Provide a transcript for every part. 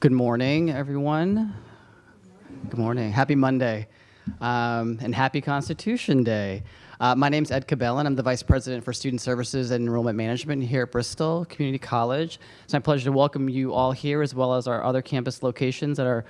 Good morning, everyone. Good morning. Happy Monday. Um, and happy Constitution Day. Uh, my name is Ed Cabellin. I'm the Vice President for Student Services and Enrollment Management here at Bristol Community College. It's my pleasure to welcome you all here as well as our other campus locations that are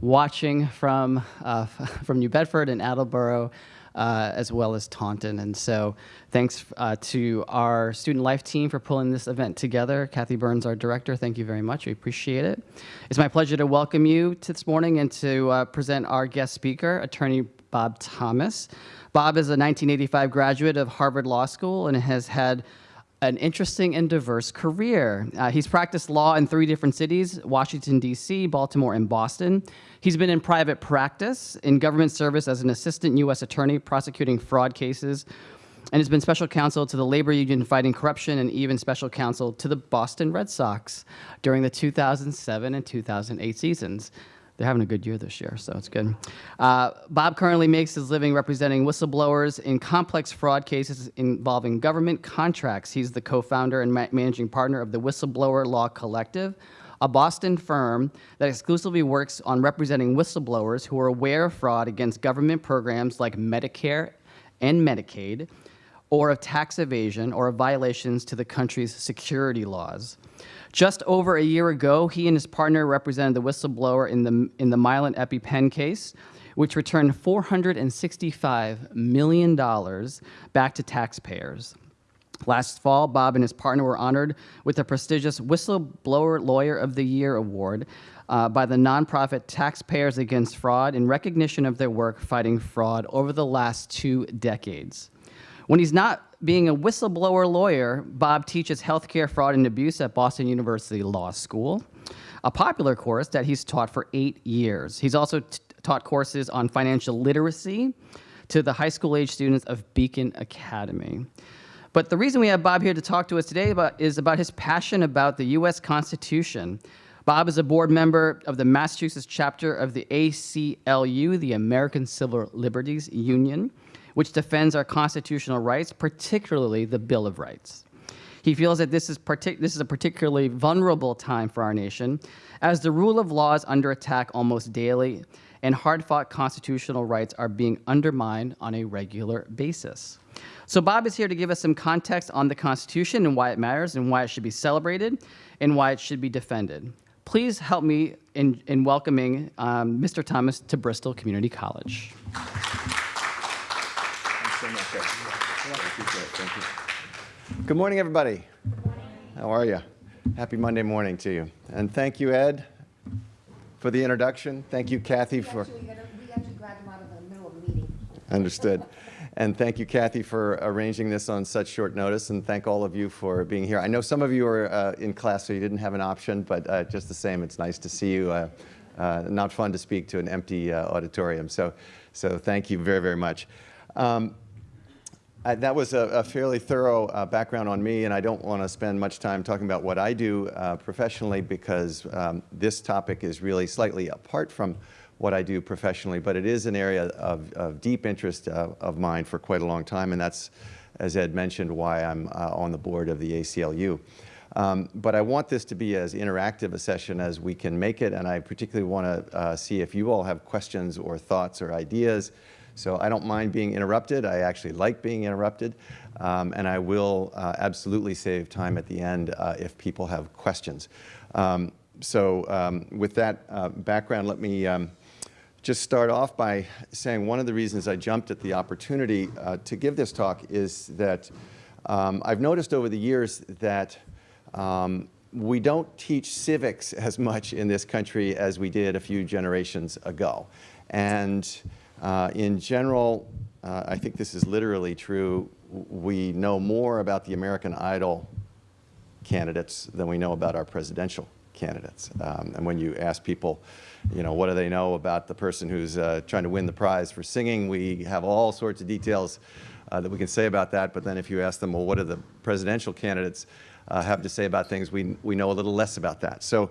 watching from, uh, from New Bedford and Attleboro uh, as well as Taunton. And so thanks uh, to our student life team for pulling this event together. Kathy Burns, our director, thank you very much. We appreciate it. It's my pleasure to welcome you to this morning and to uh, present our guest speaker, attorney Bob Thomas. Bob is a 1985 graduate of Harvard Law School and has had an interesting and diverse career. Uh, he's practiced law in three different cities, Washington, D.C., Baltimore, and Boston. He's been in private practice, in government service as an assistant U.S. attorney prosecuting fraud cases, and has been special counsel to the labor union fighting corruption and even special counsel to the Boston Red Sox during the 2007 and 2008 seasons. They're having a good year this year, so it's good. Uh, Bob currently makes his living representing whistleblowers in complex fraud cases involving government contracts. He's the co-founder and ma managing partner of the Whistleblower Law Collective, a Boston firm that exclusively works on representing whistleblowers who are aware of fraud against government programs like Medicare and Medicaid, or of tax evasion or of violations to the country's security laws. Just over a year ago, he and his partner represented the whistleblower in the, in the Mylan EpiPen case, which returned $465 million back to taxpayers. Last fall, Bob and his partner were honored with the prestigious Whistleblower Lawyer of the Year award uh, by the nonprofit Taxpayers Against Fraud in recognition of their work fighting fraud over the last two decades. When he's not being a whistleblower lawyer, Bob teaches healthcare fraud and abuse at Boston University Law School, a popular course that he's taught for eight years. He's also taught courses on financial literacy to the high school age students of Beacon Academy. But the reason we have Bob here to talk to us today about, is about his passion about the U.S. Constitution. Bob is a board member of the Massachusetts chapter of the ACLU, the American Civil Liberties Union, which defends our constitutional rights, particularly the Bill of Rights. He feels that this is, this is a particularly vulnerable time for our nation, as the rule of law is under attack almost daily, and hard-fought constitutional rights are being undermined on a regular basis. So Bob is here to give us some context on the Constitution and why it matters and why it should be celebrated and why it should be defended. Please help me in, in welcoming um, Mr. Thomas to Bristol Community College. Good morning, everybody. How are you? Happy Monday morning to you. And thank you, Ed, for the introduction. Thank you, Kathy, we for... Actually, we actually grabbed him out of the middle of the meeting. Understood. And thank you, Kathy, for arranging this on such short notice, and thank all of you for being here. I know some of you are uh, in class, so you didn't have an option, but uh, just the same, it's nice to see you. Uh, uh not fun to speak to an empty uh, auditorium, so, so thank you very, very much. Um, That was a, a fairly thorough uh, background on me, and I don't want to spend much time talking about what I do uh, professionally because um, this topic is really slightly apart from what I do professionally, but it is an area of, of deep interest uh, of mine for quite a long time, and that's, as Ed mentioned, why I'm uh, on the board of the ACLU. Um, but I want this to be as interactive a session as we can make it, and I particularly want to uh, see if you all have questions or thoughts or ideas so I don't mind being interrupted. I actually like being interrupted. Um, and I will uh, absolutely save time at the end uh, if people have questions. Um, so um, with that uh, background, let me um, just start off by saying one of the reasons I jumped at the opportunity uh, to give this talk is that um, I've noticed over the years that um, we don't teach civics as much in this country as we did a few generations ago. And uh, in general, uh, I think this is literally true. We know more about the American Idol candidates than we know about our presidential candidates. Um, and when you ask people, you know, what do they know about the person who's uh, trying to win the prize for singing, we have all sorts of details uh, that we can say about that. But then if you ask them, well, what do the presidential candidates uh, have to say about things, we, we know a little less about that. So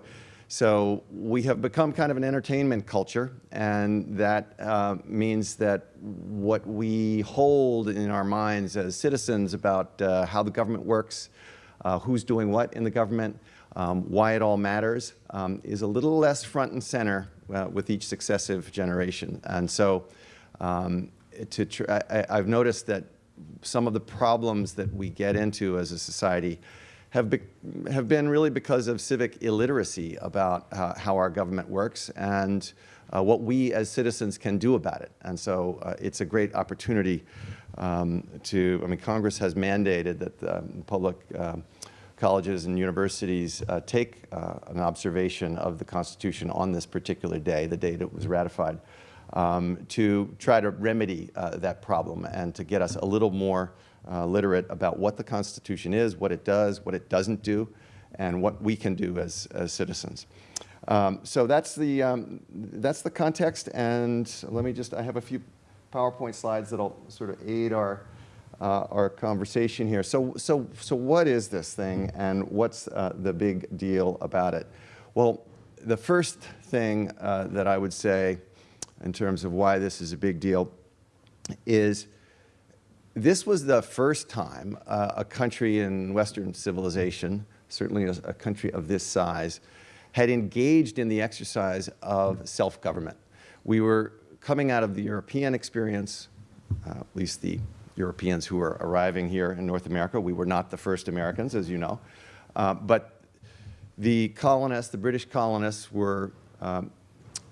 so we have become kind of an entertainment culture, and that uh, means that what we hold in our minds as citizens about uh, how the government works, uh, who's doing what in the government, um, why it all matters um, is a little less front and center uh, with each successive generation. And so um, to I, I've noticed that some of the problems that we get into as a society have, be have been really because of civic illiteracy about uh, how our government works and uh, what we as citizens can do about it. And so uh, it's a great opportunity um, to, I mean, Congress has mandated that the public um, colleges and universities uh, take uh, an observation of the Constitution on this particular day, the day that it was ratified, um, to try to remedy uh, that problem and to get us a little more uh, literate about what the Constitution is, what it does, what it doesn't do, and what we can do as, as citizens. Um, so that's the, um, that's the context, and let me just, I have a few PowerPoint slides that'll sort of aid our, uh, our conversation here. So, so, so what is this thing, and what's uh, the big deal about it? Well, the first thing uh, that I would say in terms of why this is a big deal is this was the first time uh, a country in Western civilization, certainly a, a country of this size, had engaged in the exercise of self-government. We were coming out of the European experience, uh, at least the Europeans who were arriving here in North America. We were not the first Americans, as you know. Uh, but the colonists, the British colonists, were um,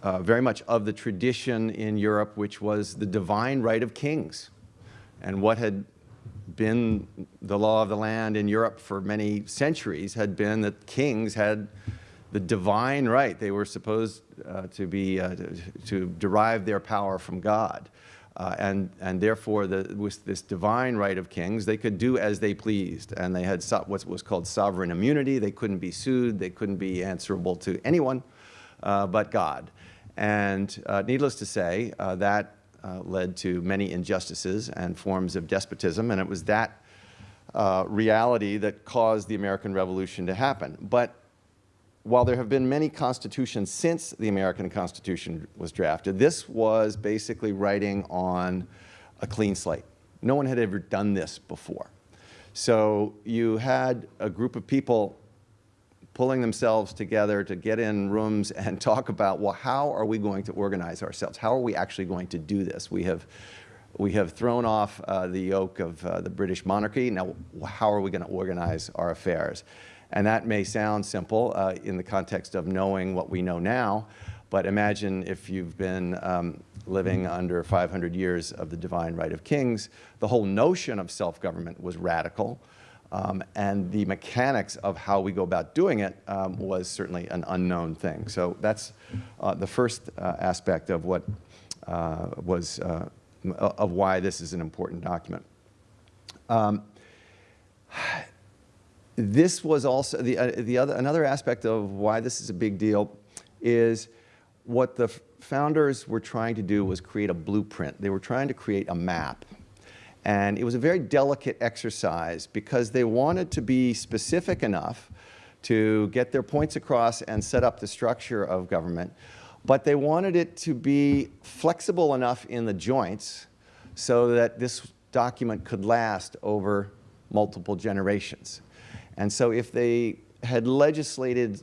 uh, very much of the tradition in Europe, which was the divine right of kings and what had been the law of the land in Europe for many centuries had been that kings had the divine right. They were supposed uh, to be, uh, to, to, derive their power from God. Uh, and, and therefore, the, with this divine right of kings, they could do as they pleased. And they had so, what was called sovereign immunity. They couldn't be sued. They couldn't be answerable to anyone uh, but God. And uh, needless to say, uh, that uh, led to many injustices and forms of despotism, and it was that uh, reality that caused the American Revolution to happen. But while there have been many constitutions since the American Constitution was drafted, this was basically writing on a clean slate. No one had ever done this before. So you had a group of people pulling themselves together to get in rooms and talk about, well, how are we going to organize ourselves? How are we actually going to do this? We have, we have thrown off uh, the yoke of uh, the British monarchy. Now, how are we going to organize our affairs? And that may sound simple uh, in the context of knowing what we know now, but imagine if you've been um, living under 500 years of the divine right of kings, the whole notion of self-government was radical. Um, and the mechanics of how we go about doing it um, was certainly an unknown thing. So that's uh, the first uh, aspect of what uh, was, uh, of why this is an important document. Um, this was also, the, uh, the other, another aspect of why this is a big deal is what the founders were trying to do was create a blueprint. They were trying to create a map and it was a very delicate exercise because they wanted to be specific enough to get their points across and set up the structure of government, but they wanted it to be flexible enough in the joints so that this document could last over multiple generations. And so if they had legislated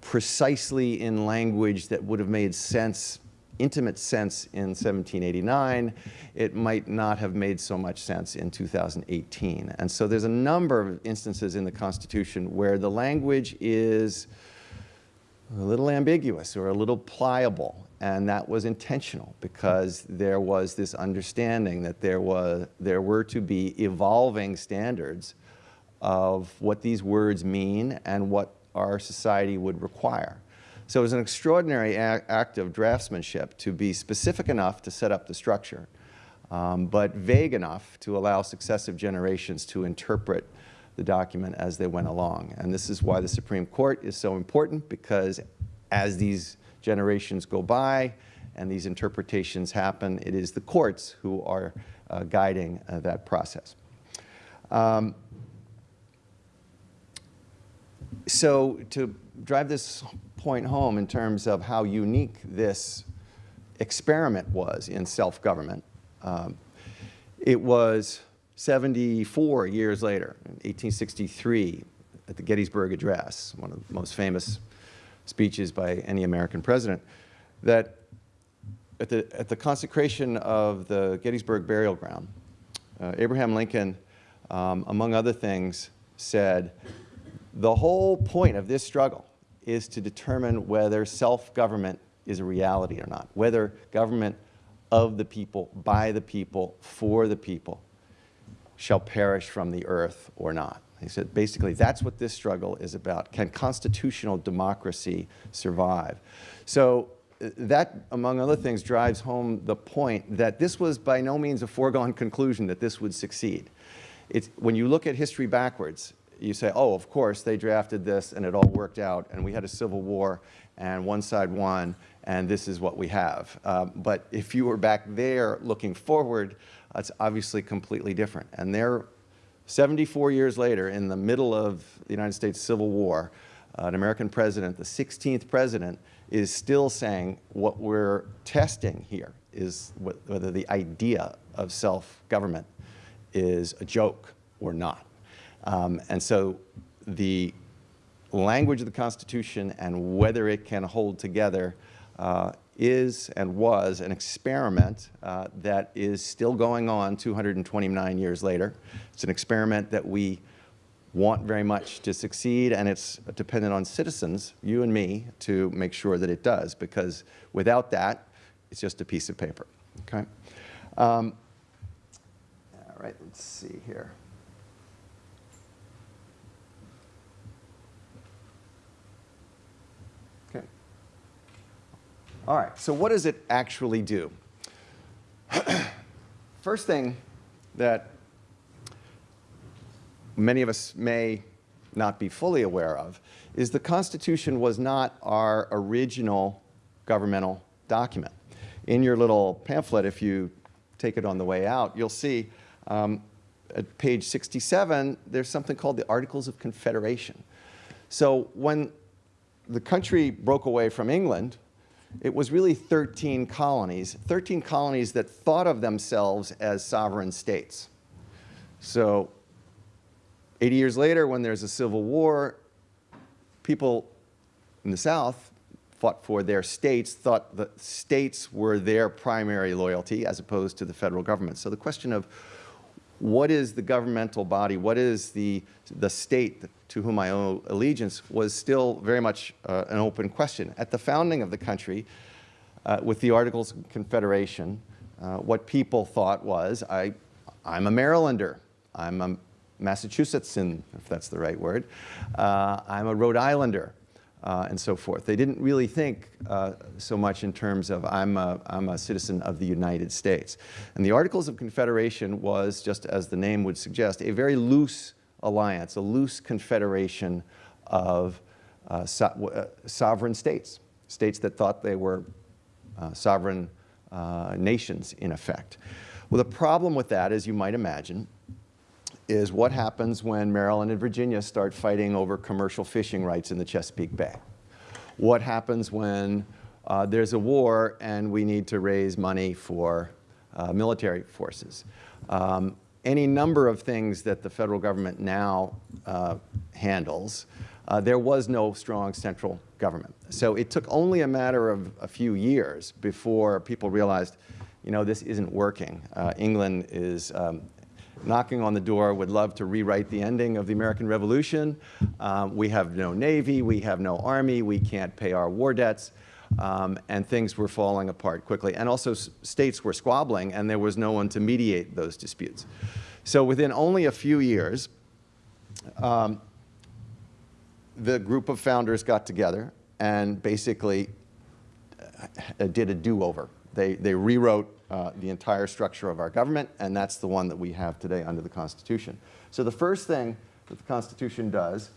precisely in language that would have made sense intimate sense in 1789, it might not have made so much sense in 2018. And so there's a number of instances in the Constitution where the language is a little ambiguous or a little pliable, and that was intentional because there was this understanding that there, was, there were to be evolving standards of what these words mean and what our society would require. So it was an extraordinary act of draftsmanship to be specific enough to set up the structure, um, but vague enough to allow successive generations to interpret the document as they went along. And this is why the Supreme Court is so important, because as these generations go by and these interpretations happen, it is the courts who are uh, guiding uh, that process. Um, so to drive this point home in terms of how unique this experiment was in self-government. Um, it was 74 years later, in 1863, at the Gettysburg Address, one of the most famous speeches by any American president, that at the, at the consecration of the Gettysburg burial ground, uh, Abraham Lincoln, um, among other things, said, the whole point of this struggle is to determine whether self-government is a reality or not, whether government of the people, by the people, for the people, shall perish from the earth or not. He said, basically, that's what this struggle is about. Can constitutional democracy survive? So that, among other things, drives home the point that this was by no means a foregone conclusion that this would succeed. It's, when you look at history backwards, you say, oh, of course, they drafted this and it all worked out and we had a civil war and one side won and this is what we have. Um, but if you were back there looking forward, it's obviously completely different. And they're 74 years later, in the middle of the United States Civil War, uh, an American president, the 16th president, is still saying what we're testing here is wh whether the idea of self-government is a joke or not. Um, and so the language of the Constitution and whether it can hold together uh, is and was an experiment uh, that is still going on 229 years later. It's an experiment that we want very much to succeed, and it's dependent on citizens, you and me, to make sure that it does, because without that, it's just a piece of paper, okay? Um, all right, let's see here. All right, so what does it actually do? First thing that many of us may not be fully aware of is the Constitution was not our original governmental document. In your little pamphlet, if you take it on the way out, you'll see um, at page 67, there's something called the Articles of Confederation. So when the country broke away from England, it was really 13 colonies, 13 colonies that thought of themselves as sovereign states. So 80 years later, when there's a civil war, people in the South fought for their states, thought the states were their primary loyalty as opposed to the federal government. So the question of what is the governmental body, what is the, the state to whom I owe allegiance was still very much uh, an open question. At the founding of the country, uh, with the Articles of Confederation, uh, what people thought was, I, I'm a Marylander, I'm a Massachusettsan, if that's the right word, uh, I'm a Rhode Islander, uh, and so forth. They didn't really think uh, so much in terms of I'm a, I'm a citizen of the United States. And the Articles of Confederation was, just as the name would suggest, a very loose alliance, a loose confederation of uh, so, uh, sovereign states, states that thought they were uh, sovereign uh, nations in effect. Well, the problem with that, as you might imagine, is what happens when Maryland and Virginia start fighting over commercial fishing rights in the Chesapeake Bay? What happens when uh, there's a war and we need to raise money for uh, military forces? Um, any number of things that the federal government now uh, handles, uh, there was no strong central government. So it took only a matter of a few years before people realized, you know, this isn't working. Uh, England is um, knocking on the door, would love to rewrite the ending of the American Revolution. Um, we have no Navy, we have no Army, we can't pay our war debts. Um, and things were falling apart quickly. And also states were squabbling and there was no one to mediate those disputes. So within only a few years, um, the group of founders got together and basically uh, did a do-over. They, they rewrote uh, the entire structure of our government, and that's the one that we have today under the Constitution. So the first thing that the Constitution does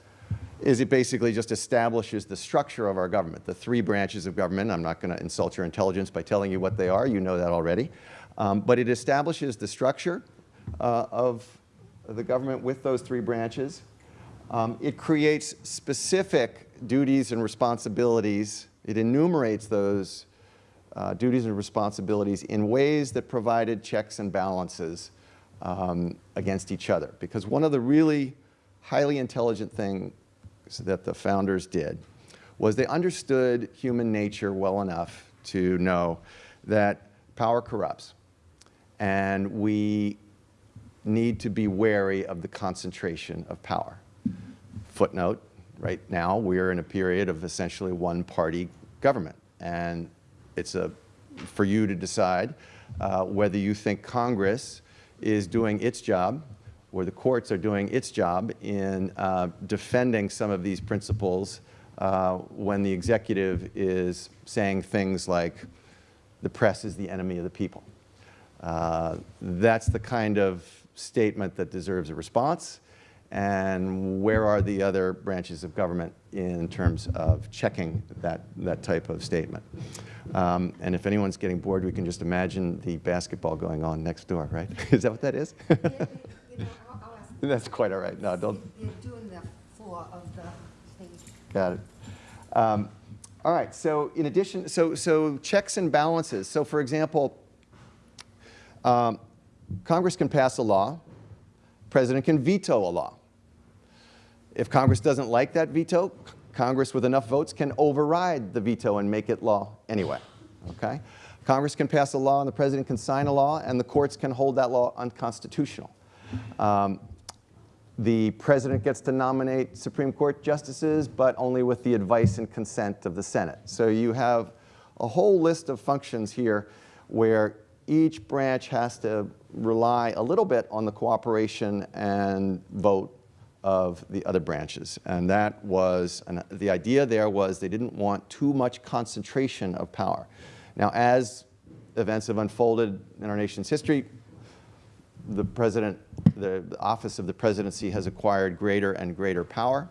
is it basically just establishes the structure of our government, the three branches of government. I'm not going to insult your intelligence by telling you what they are. You know that already. Um, but it establishes the structure uh, of the government with those three branches. Um, it creates specific duties and responsibilities. It enumerates those uh, duties and responsibilities in ways that provided checks and balances um, against each other. Because one of the really highly intelligent thing that the founders did was they understood human nature well enough to know that power corrupts. And we need to be wary of the concentration of power. Footnote, right now we're in a period of essentially one-party government. And it's a, for you to decide uh, whether you think Congress is doing its job or the courts are doing its job in uh, defending some of these principles uh, when the executive is saying things like the press is the enemy of the people. Uh, that's the kind of statement that deserves a response. And where are the other branches of government in terms of checking that, that type of statement? Um, and if anyone's getting bored, we can just imagine the basketball going on next door, right? is that what that is? You know, I'll, I'll ask. That's quite all right. No, don't, They're doing the floor of the stage. Got it. Um, all right, so in addition, so, so checks and balances. So for example, um, Congress can pass a law, President can veto a law. If Congress doesn't like that veto, Congress with enough votes can override the veto and make it law anyway, okay? Congress can pass a law and the President can sign a law and the courts can hold that law unconstitutional. Um, the President gets to nominate Supreme Court justices, but only with the advice and consent of the Senate. So you have a whole list of functions here where each branch has to rely a little bit on the cooperation and vote of the other branches. And that was, the idea there was they didn't want too much concentration of power. Now, as events have unfolded in our nation's history, the president, the, office of the presidency has acquired greater and greater power.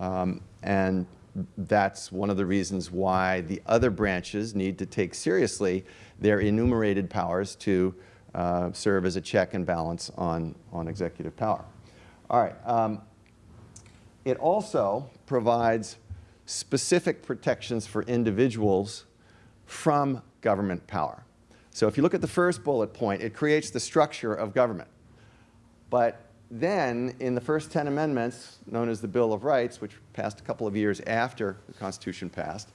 Um, and that's one of the reasons why the other branches need to take seriously their enumerated powers to uh, serve as a check and balance on, on executive power. All right. Um, it also provides specific protections for individuals from government power. So if you look at the first bullet point, it creates the structure of government. But then in the first 10 amendments, known as the Bill of Rights, which passed a couple of years after the Constitution passed,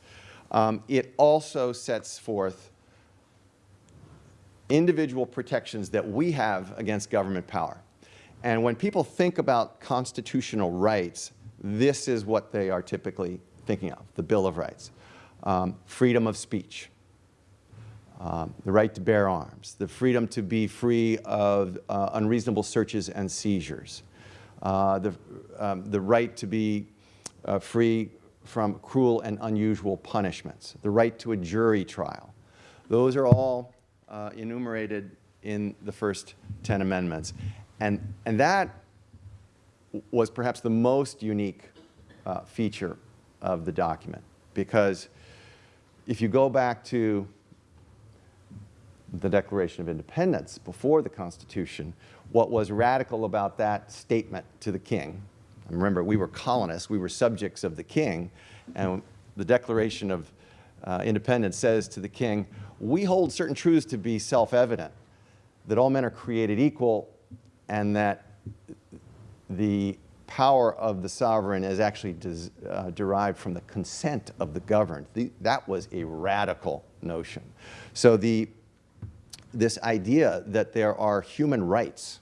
um, it also sets forth individual protections that we have against government power. And when people think about constitutional rights, this is what they are typically thinking of, the Bill of Rights. Um, freedom of speech, um, the right to bear arms, the freedom to be free of uh, unreasonable searches and seizures, uh, the, um, the right to be uh, free from cruel and unusual punishments, the right to a jury trial. Those are all uh, enumerated in the first 10 amendments. And, and that was perhaps the most unique uh, feature of the document because if you go back to the Declaration of Independence before the Constitution, what was radical about that statement to the king, remember we were colonists, we were subjects of the king, and the Declaration of uh, Independence says to the king, we hold certain truths to be self-evident, that all men are created equal and that the power of the sovereign is actually uh, derived from the consent of the governed. The, that was a radical notion. So the, this idea that there are human rights,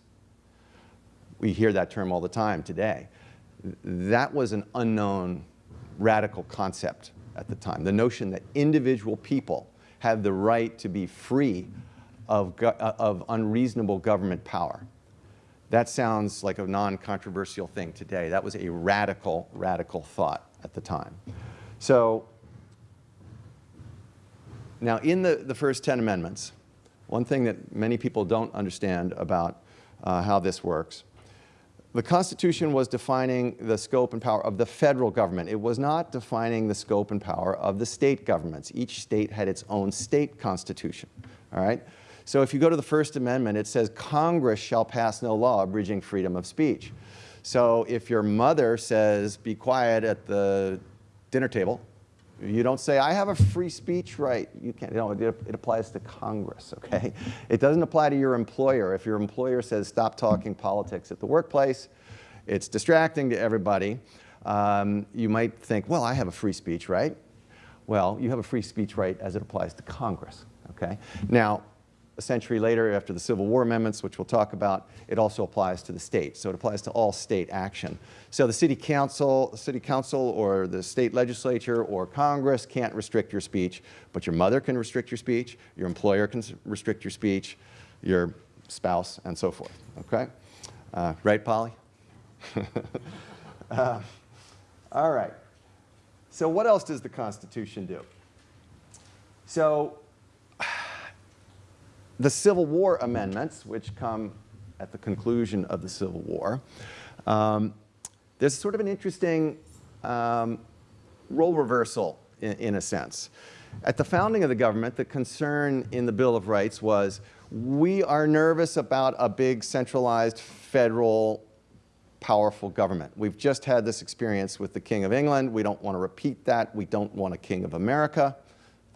we hear that term all the time today, that was an unknown radical concept at the time. The notion that individual people have the right to be free of, uh, of unreasonable government power. That sounds like a non-controversial thing today. That was a radical, radical thought at the time. So now in the, the first 10 amendments, one thing that many people don't understand about uh, how this works, the Constitution was defining the scope and power of the federal government. It was not defining the scope and power of the state governments. Each state had its own state constitution, all right? So if you go to the First Amendment, it says Congress shall pass no law abridging freedom of speech. So if your mother says be quiet at the dinner table, you don't say, I have a free speech right. You can't, you know, it, it, applies to Congress, okay? It doesn't apply to your employer. If your employer says stop talking politics at the workplace, it's distracting to everybody. Um, you might think, well, I have a free speech right. Well, you have a free speech right as it applies to Congress, okay? Now, a century later, after the Civil War amendments, which we'll talk about, it also applies to the state. So it applies to all state action. So the city council, city council or the state legislature or Congress can't restrict your speech, but your mother can restrict your speech, your employer can restrict your speech, your spouse, and so forth, okay? Uh, right, Polly? Uh, all right. So what else does the Constitution do? So the Civil War amendments, which come at the conclusion of the Civil War, um, there's sort of an interesting um, role reversal in, in a sense. At the founding of the government, the concern in the Bill of Rights was we are nervous about a big centralized federal powerful government. We've just had this experience with the King of England. We don't want to repeat that. We don't want a King of America.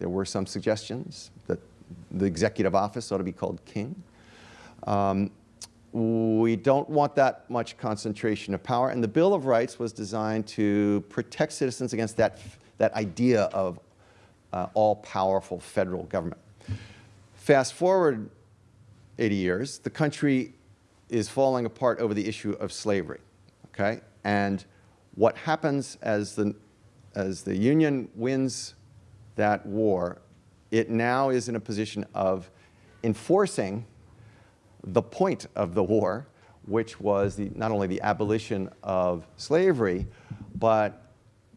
There were some suggestions that the executive office ought to be called King. Um, we don't want that much concentration of power, and the Bill of Rights was designed to protect citizens against that, that idea of uh, all-powerful federal government. Fast forward 80 years, the country is falling apart over the issue of slavery, okay? And what happens as the, as the Union wins that war, it now is in a position of enforcing the point of the war, which was the, not only the abolition of slavery, but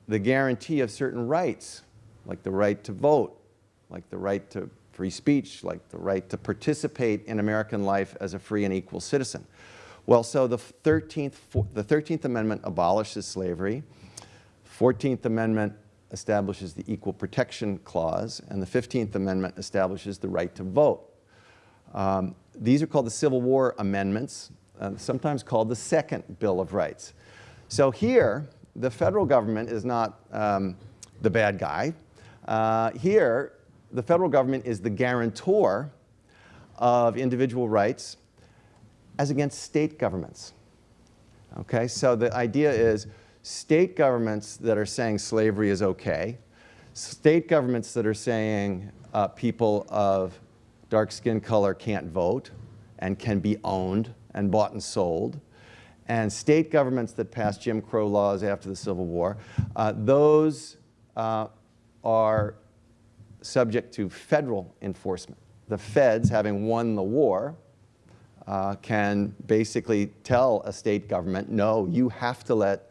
the guarantee of certain rights, like the right to vote, like the right to free speech, like the right to participate in American life as a free and equal citizen. Well, so the 13th, the 13th Amendment abolishes slavery. 14th Amendment establishes the Equal Protection Clause, and the 15th Amendment establishes the right to vote. Um, these are called the Civil War Amendments, uh, sometimes called the Second Bill of Rights. So here, the federal government is not um, the bad guy. Uh, here, the federal government is the guarantor of individual rights as against state governments. Okay, so the idea is state governments that are saying slavery is okay, state governments that are saying uh, people of dark skin color can't vote and can be owned and bought and sold, and state governments that passed Jim Crow laws after the Civil War, uh, those uh, are subject to federal enforcement. The feds, having won the war, uh, can basically tell a state government, no, you have to let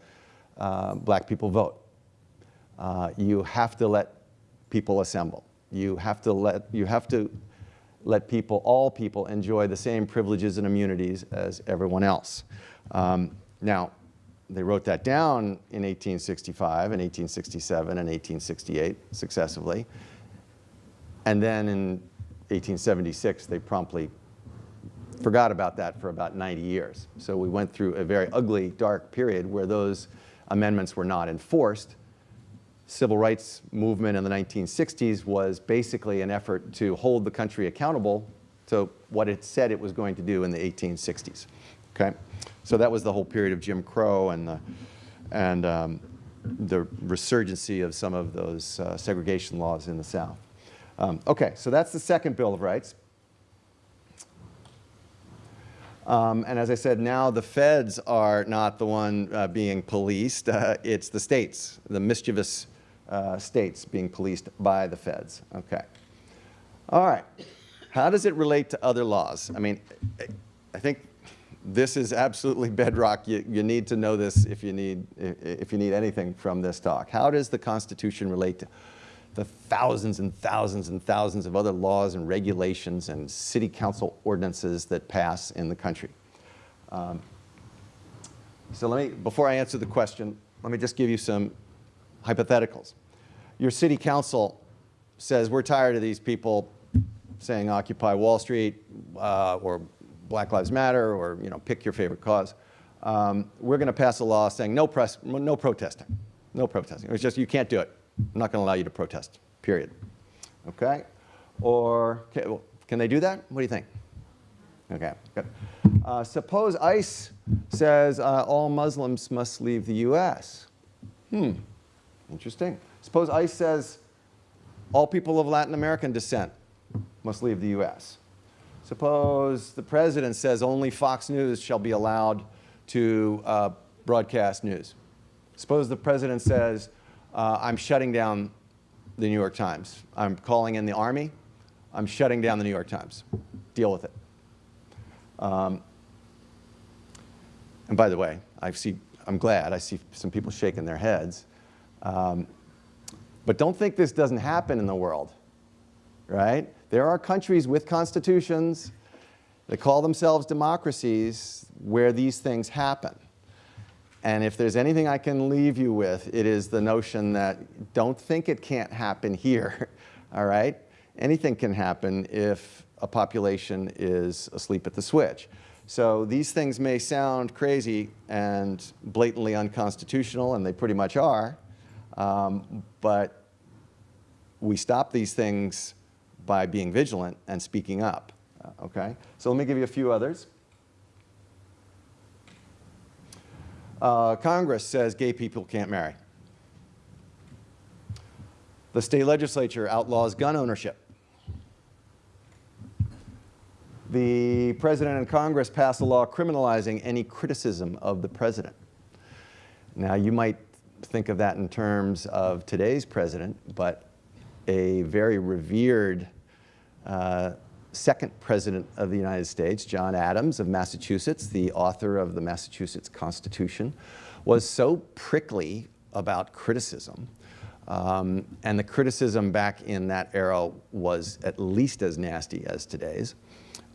uh, black people vote. Uh, you have to let people assemble. You have to let, you have to let people, all people, enjoy the same privileges and immunities as everyone else. Um, now, they wrote that down in 1865 and 1867 and 1868 successively. And then in 1876, they promptly forgot about that for about 90 years. So we went through a very ugly, dark period where those amendments were not enforced. Civil rights movement in the 1960s was basically an effort to hold the country accountable to what it said it was going to do in the 1860s. Okay, so that was the whole period of Jim Crow and the and um, the resurgency of some of those uh, segregation laws in the South. Um, okay, so that's the second Bill of Rights. Um, and as I said, now the feds are not the one uh, being policed. Uh, it's the states, the mischievous uh, states being policed by the feds. Okay. All right. How does it relate to other laws? I mean, I think this is absolutely bedrock. You, you need to know this if you need, if you need anything from this talk. How does the Constitution relate to the thousands and thousands and thousands of other laws and regulations and city council ordinances that pass in the country. Um, so let me, before I answer the question, let me just give you some hypotheticals. Your city council says, we're tired of these people saying Occupy Wall Street uh, or Black Lives Matter or you know, pick your favorite cause. Um, we're going to pass a law saying no, press, no protesting, no protesting. It's just you can't do it. I'm not going to allow you to protest, period. Okay? Or okay, well, can they do that? What do you think? Okay, good. Uh, suppose ICE says uh, all Muslims must leave the U.S. Hmm, interesting. Suppose ICE says all people of Latin American descent must leave the U.S. Suppose the president says only Fox News shall be allowed to uh, broadcast news. Suppose the president says, uh, I'm shutting down the New York Times. I'm calling in the army. I'm shutting down the New York Times. Deal with it. Um, and by the way, I see, I'm glad I see some people shaking their heads. Um, but don't think this doesn't happen in the world, right? There are countries with constitutions that call themselves democracies where these things happen. And if there's anything I can leave you with, it is the notion that don't think it can't happen here, all right? Anything can happen if a population is asleep at the switch. So these things may sound crazy and blatantly unconstitutional, and they pretty much are, um, but we stop these things by being vigilant and speaking up, uh, okay? So let me give you a few others. Uh, Congress says gay people can't marry. The state legislature outlaws gun ownership. The president and Congress pass a law criminalizing any criticism of the president. Now, you might think of that in terms of today's president, but a very revered uh, second president of the United States, John Adams of Massachusetts, the author of the Massachusetts Constitution, was so prickly about criticism, um, and the criticism back in that era was at least as nasty as today's,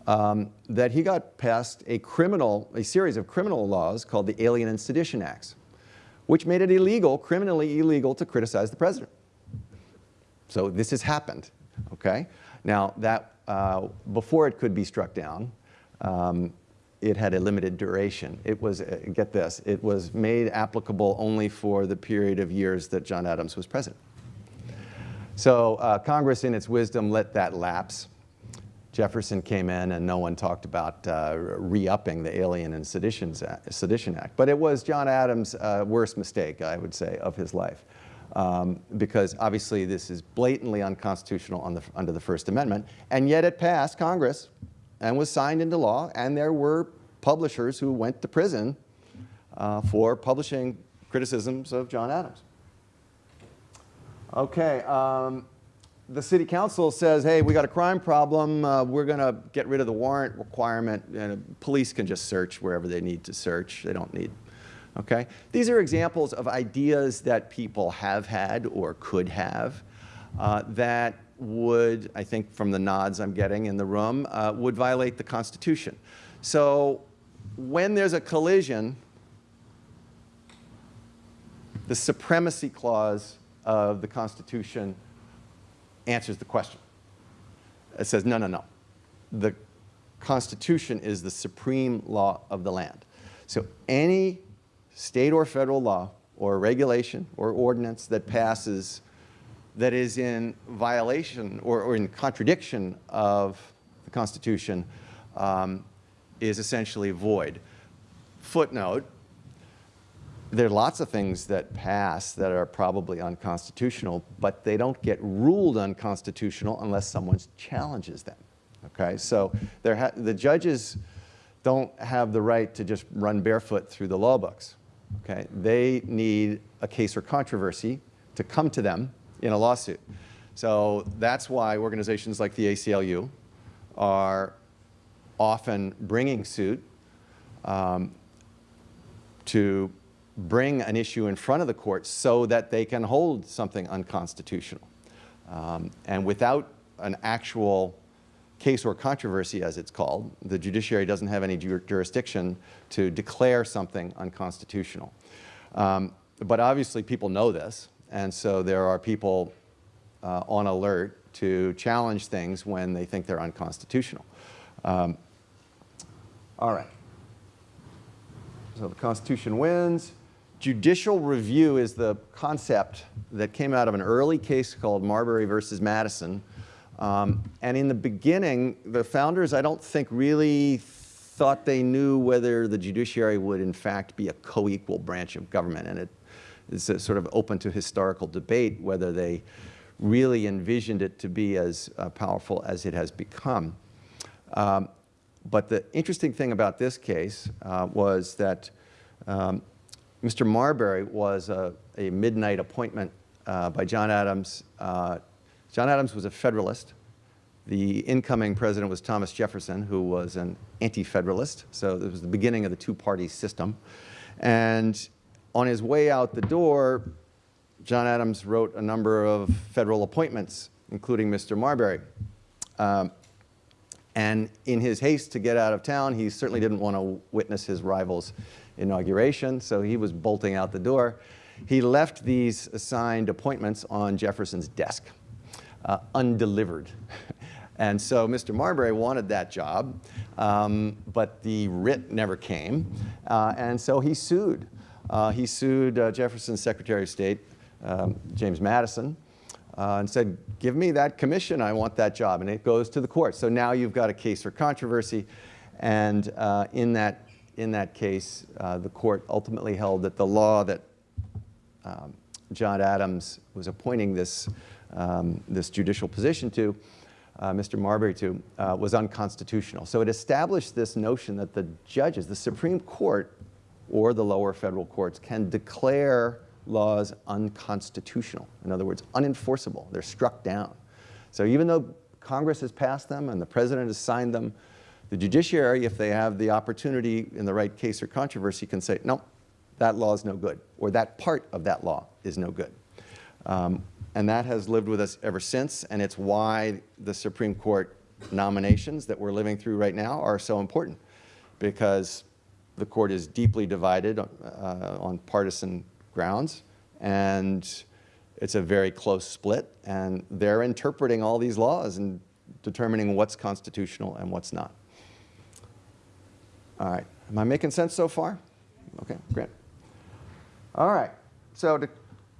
um, that he got passed a criminal, a series of criminal laws called the Alien and Sedition Acts, which made it illegal, criminally illegal, to criticize the president. So this has happened, okay? Now, that, uh, before it could be struck down, um, it had a limited duration. It was, uh, get this, it was made applicable only for the period of years that John Adams was president. So uh, Congress, in its wisdom, let that lapse. Jefferson came in and no one talked about uh, re-upping the Alien and Sedition Act. But it was John Adams' uh, worst mistake, I would say, of his life. Um, because obviously this is blatantly unconstitutional the, under the First Amendment, and yet it passed Congress and was signed into law, and there were publishers who went to prison uh, for publishing criticisms of John Adams. Okay, um, the city council says, hey, we got a crime problem, uh, we're going to get rid of the warrant requirement, and police can just search wherever they need to search. They don't need, okay? These are examples of ideas that people have had or could have uh, that would, I think from the nods I'm getting in the room, uh, would violate the Constitution. So when there's a collision, the supremacy clause of the Constitution answers the question. It says, no, no, no. The Constitution is the supreme law of the land. So any state or federal law or regulation or ordinance that passes that is in violation or, or in contradiction of the Constitution um, is essentially void. Footnote, there are lots of things that pass that are probably unconstitutional, but they don't get ruled unconstitutional unless someone challenges them. Okay, so the judges don't have the right to just run barefoot through the law books. Okay, they need a case or controversy to come to them in a lawsuit. So that's why organizations like the ACLU are often bringing suit um, to bring an issue in front of the court so that they can hold something unconstitutional. Um, and without an actual case or controversy, as it's called, the judiciary doesn't have any jur jurisdiction to declare something unconstitutional. Um, but obviously people know this, and so there are people uh, on alert to challenge things when they think they're unconstitutional. Um, all right. So the Constitution wins. Judicial review is the concept that came out of an early case called Marbury versus Madison. Um, and in the beginning, the founders, I don't think, really thought they knew whether the judiciary would in fact be a co-equal branch of government. And it's uh, sort of open to historical debate whether they really envisioned it to be as uh, powerful as it has become. Um, but the interesting thing about this case uh, was that um, Mr. Marbury was a, a midnight appointment uh, by John Adams. Uh, John Adams was a Federalist. The incoming president was Thomas Jefferson, who was an anti-Federalist. So it was the beginning of the two-party system. And on his way out the door, John Adams wrote a number of federal appointments, including Mr. Marbury. Um, and in his haste to get out of town, he certainly didn't want to witness his rival's inauguration, so he was bolting out the door. He left these assigned appointments on Jefferson's desk, uh, undelivered. And so Mr. Marbury wanted that job, um, but the writ never came, uh, and so he sued. Uh, he sued uh, Jefferson's Secretary of State, um, James Madison, uh, and said, give me that commission, I want that job, and it goes to the court. So now you've got a case for controversy, and uh, in, that, in that case, the court ultimately held that the law that um, John Adams was appointing this, um, this judicial position to, uh, Mr. Marbury to, uh, was unconstitutional. So it established this notion that the judges, the Supreme Court or the lower federal courts can declare laws unconstitutional. In other words, unenforceable. They're struck down. So even though Congress has passed them and the President has signed them, the judiciary, if they have the opportunity in the right case or controversy, can say, no, that law is no good, or that part of that law is no good. Um, and that has lived with us ever since, and it's why the Supreme Court nominations that we're living through right now are so important, because the court is deeply divided uh, on partisan grounds, and it's a very close split, and they're interpreting all these laws and determining what's constitutional and what's not. All right, am I making sense so far? Okay, great. All right, so to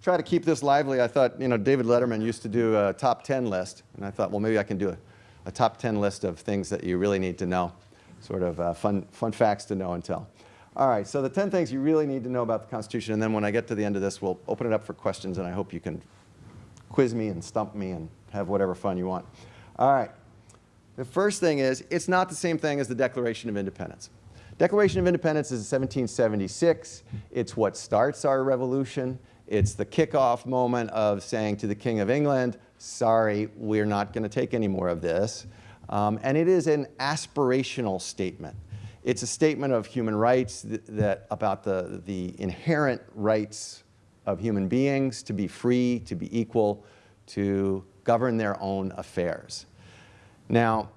try to keep this lively, I thought, you know, David Letterman used to do a top 10 list, and I thought, well, maybe I can do a, a top 10 list of things that you really need to know, sort of uh, fun, fun facts to know and tell. All right, so the 10 things you really need to know about the Constitution, and then when I get to the end of this, we'll open it up for questions, and I hope you can quiz me and stump me and have whatever fun you want. All right, the first thing is, it's not the same thing as the Declaration of Independence. Declaration of Independence is 1776. It's what starts our revolution. It's the kickoff moment of saying to the King of England, sorry, we're not going to take any more of this. Um, and it is an aspirational statement. It's a statement of human rights that, that about the, the inherent rights of human beings to be free, to be equal, to govern their own affairs. Now,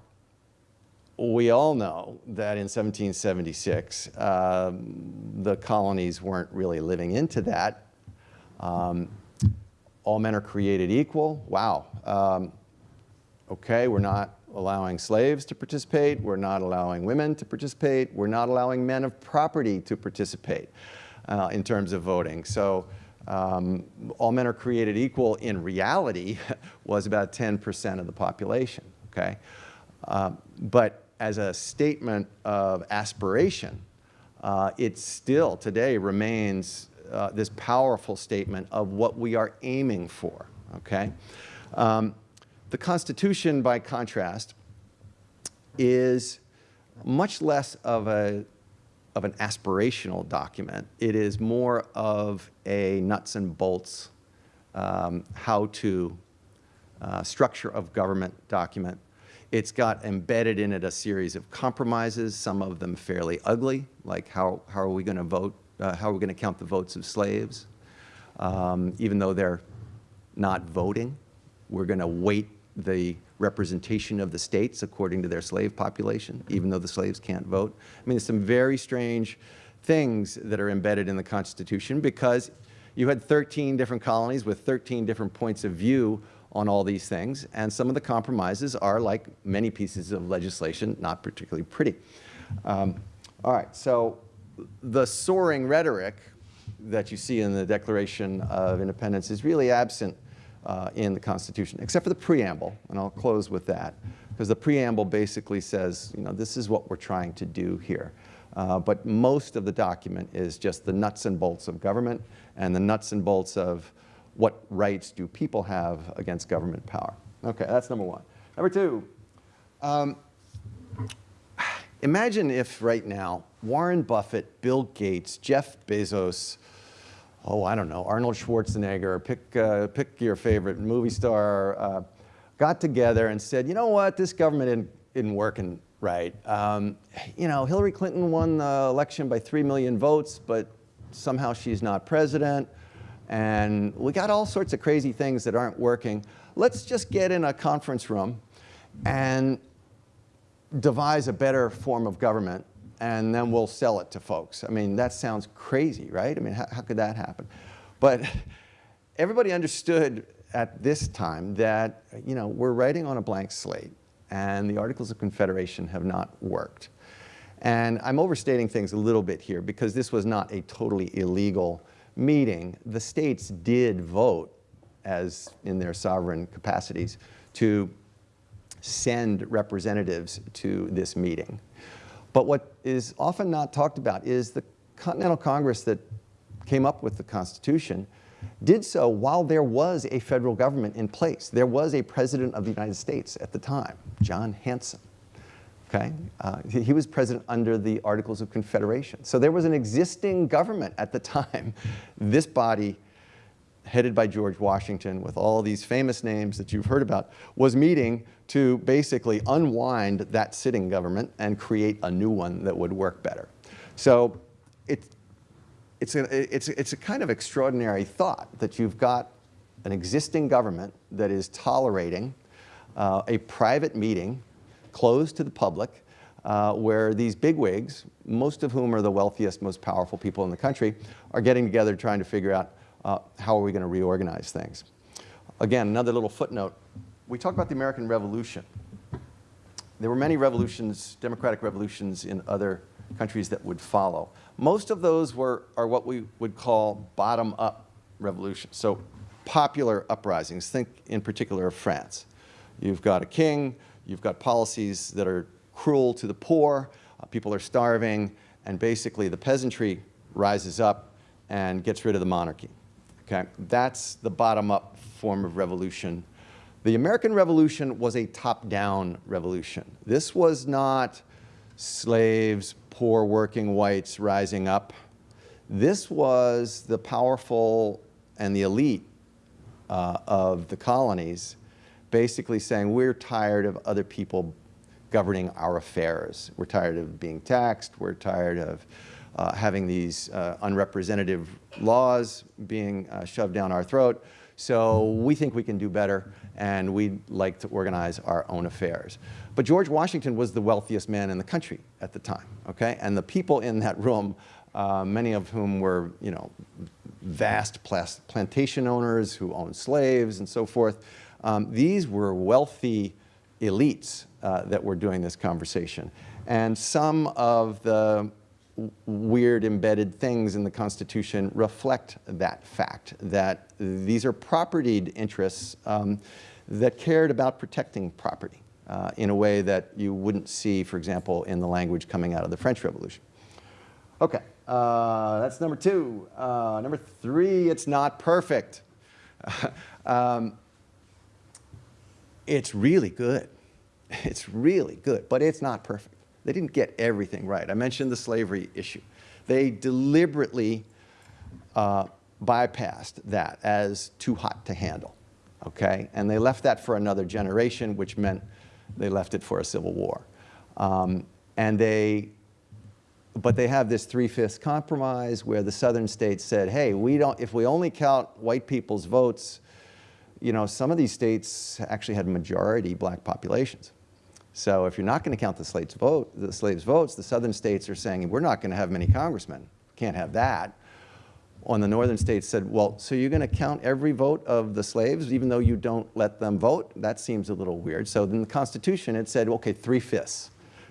we all know that in 1776, um, the colonies weren't really living into that. Um, all men are created equal. Wow. Um, okay, we're not allowing slaves to participate. We're not allowing women to participate. We're not allowing men of property to participate uh, in terms of voting. So um, all men are created equal in reality was about 10% of the population, okay? Uh, but as a statement of aspiration, uh, it still today remains uh, this powerful statement of what we are aiming for, okay? Um, the Constitution, by contrast, is much less of, a, of an aspirational document. It is more of a nuts and bolts um, how-to uh, structure of government document it's got embedded in it a series of compromises, some of them fairly ugly, like how, how are we going to vote, uh, how are we going to count the votes of slaves? Um, even though they're not voting, we're going to weight the representation of the states according to their slave population, even though the slaves can't vote. I mean, there's some very strange things that are embedded in the Constitution because you had 13 different colonies with 13 different points of view on all these things, and some of the compromises are, like many pieces of legislation, not particularly pretty. Um, all right, so the soaring rhetoric that you see in the Declaration of Independence is really absent uh, in the Constitution, except for the preamble, and I'll close with that, because the preamble basically says, you know, this is what we're trying to do here. Uh, but most of the document is just the nuts and bolts of government and the nuts and bolts of what rights do people have against government power. Okay, that's number one. Number two, um, imagine if right now Warren Buffett, Bill Gates, Jeff Bezos, oh, I don't know, Arnold Schwarzenegger, pick, uh, pick your favorite movie star, uh, got together and said, you know what, this government isn't, isn't working right. Um, you know, Hillary Clinton won the election by 3 million votes, but somehow she's not president. And we got all sorts of crazy things that aren't working. Let's just get in a conference room and devise a better form of government and then we'll sell it to folks. I mean, that sounds crazy, right? I mean, how, how could that happen? But everybody understood at this time that, you know, we're writing on a blank slate and the Articles of Confederation have not worked. And I'm overstating things a little bit here because this was not a totally illegal meeting. The states did vote as in their sovereign capacities to send representatives to this meeting. But what is often not talked about is the Continental Congress that came up with the Constitution did so while there was a federal government in place. There was a president of the United States at the time, John Hanson. Okay? Uh, he, he was president under the Articles of Confederation. So there was an existing government at the time. This body headed by George Washington with all these famous names that you've heard about, was meeting to basically unwind that sitting government and create a new one that would work better. So it, it's, a, it's, it's a kind of extraordinary thought that you've got an existing government that is tolerating uh, a private meeting closed to the public uh, where these bigwigs, most of whom are the wealthiest, most powerful people in the country, are getting together trying to figure out uh, how are we going to reorganize things. Again, another little footnote. We talk about the American Revolution. There were many revolutions, democratic revolutions in other countries that would follow. Most of those were, are what we would call bottom-up revolutions. So popular uprisings, think in particular of France. You've got a king, you've got policies that are cruel to the poor, uh, people are starving, and basically the peasantry rises up and gets rid of the monarchy. Okay? That's the bottom-up form of revolution. The American Revolution was a top-down revolution. This was not slaves, poor working whites rising up. This was the powerful and the elite uh, of the colonies basically saying we're tired of other people governing our affairs. We're tired of being taxed. We're tired of uh, having these uh, unrepresentative laws being uh, shoved down our throat. So we think we can do better, and we'd like to organize our own affairs. But George Washington was the wealthiest man in the country at the time, okay? And the people in that room, uh, many of whom were, you know, vast plantation owners who owned slaves and so forth, um, these were wealthy elites uh, that were doing this conversation. And some of the weird embedded things in the Constitution reflect that fact, that these are propertied interests um, that cared about protecting property uh, in a way that you wouldn't see, for example, in the language coming out of the French Revolution. Okay, uh, that's number two. Uh, number three, it's not perfect. um, it's really good. It's really good, but it's not perfect. They didn't get everything right. I mentioned the slavery issue. They deliberately uh, bypassed that as too hot to handle, okay? And they left that for another generation, which meant they left it for a civil war. Um, and they, but they have this three-fifths compromise where the southern states said, hey, we don't, if we only count white people's votes, you know, some of these states actually had majority black populations. So if you're not going to count the slaves, vote, the slaves' votes, the southern states are saying, we're not going to have many congressmen. Can't have that. On the northern states said, well, so you're going to count every vote of the slaves even though you don't let them vote? That seems a little weird. So in the Constitution it said, okay, three-fifths.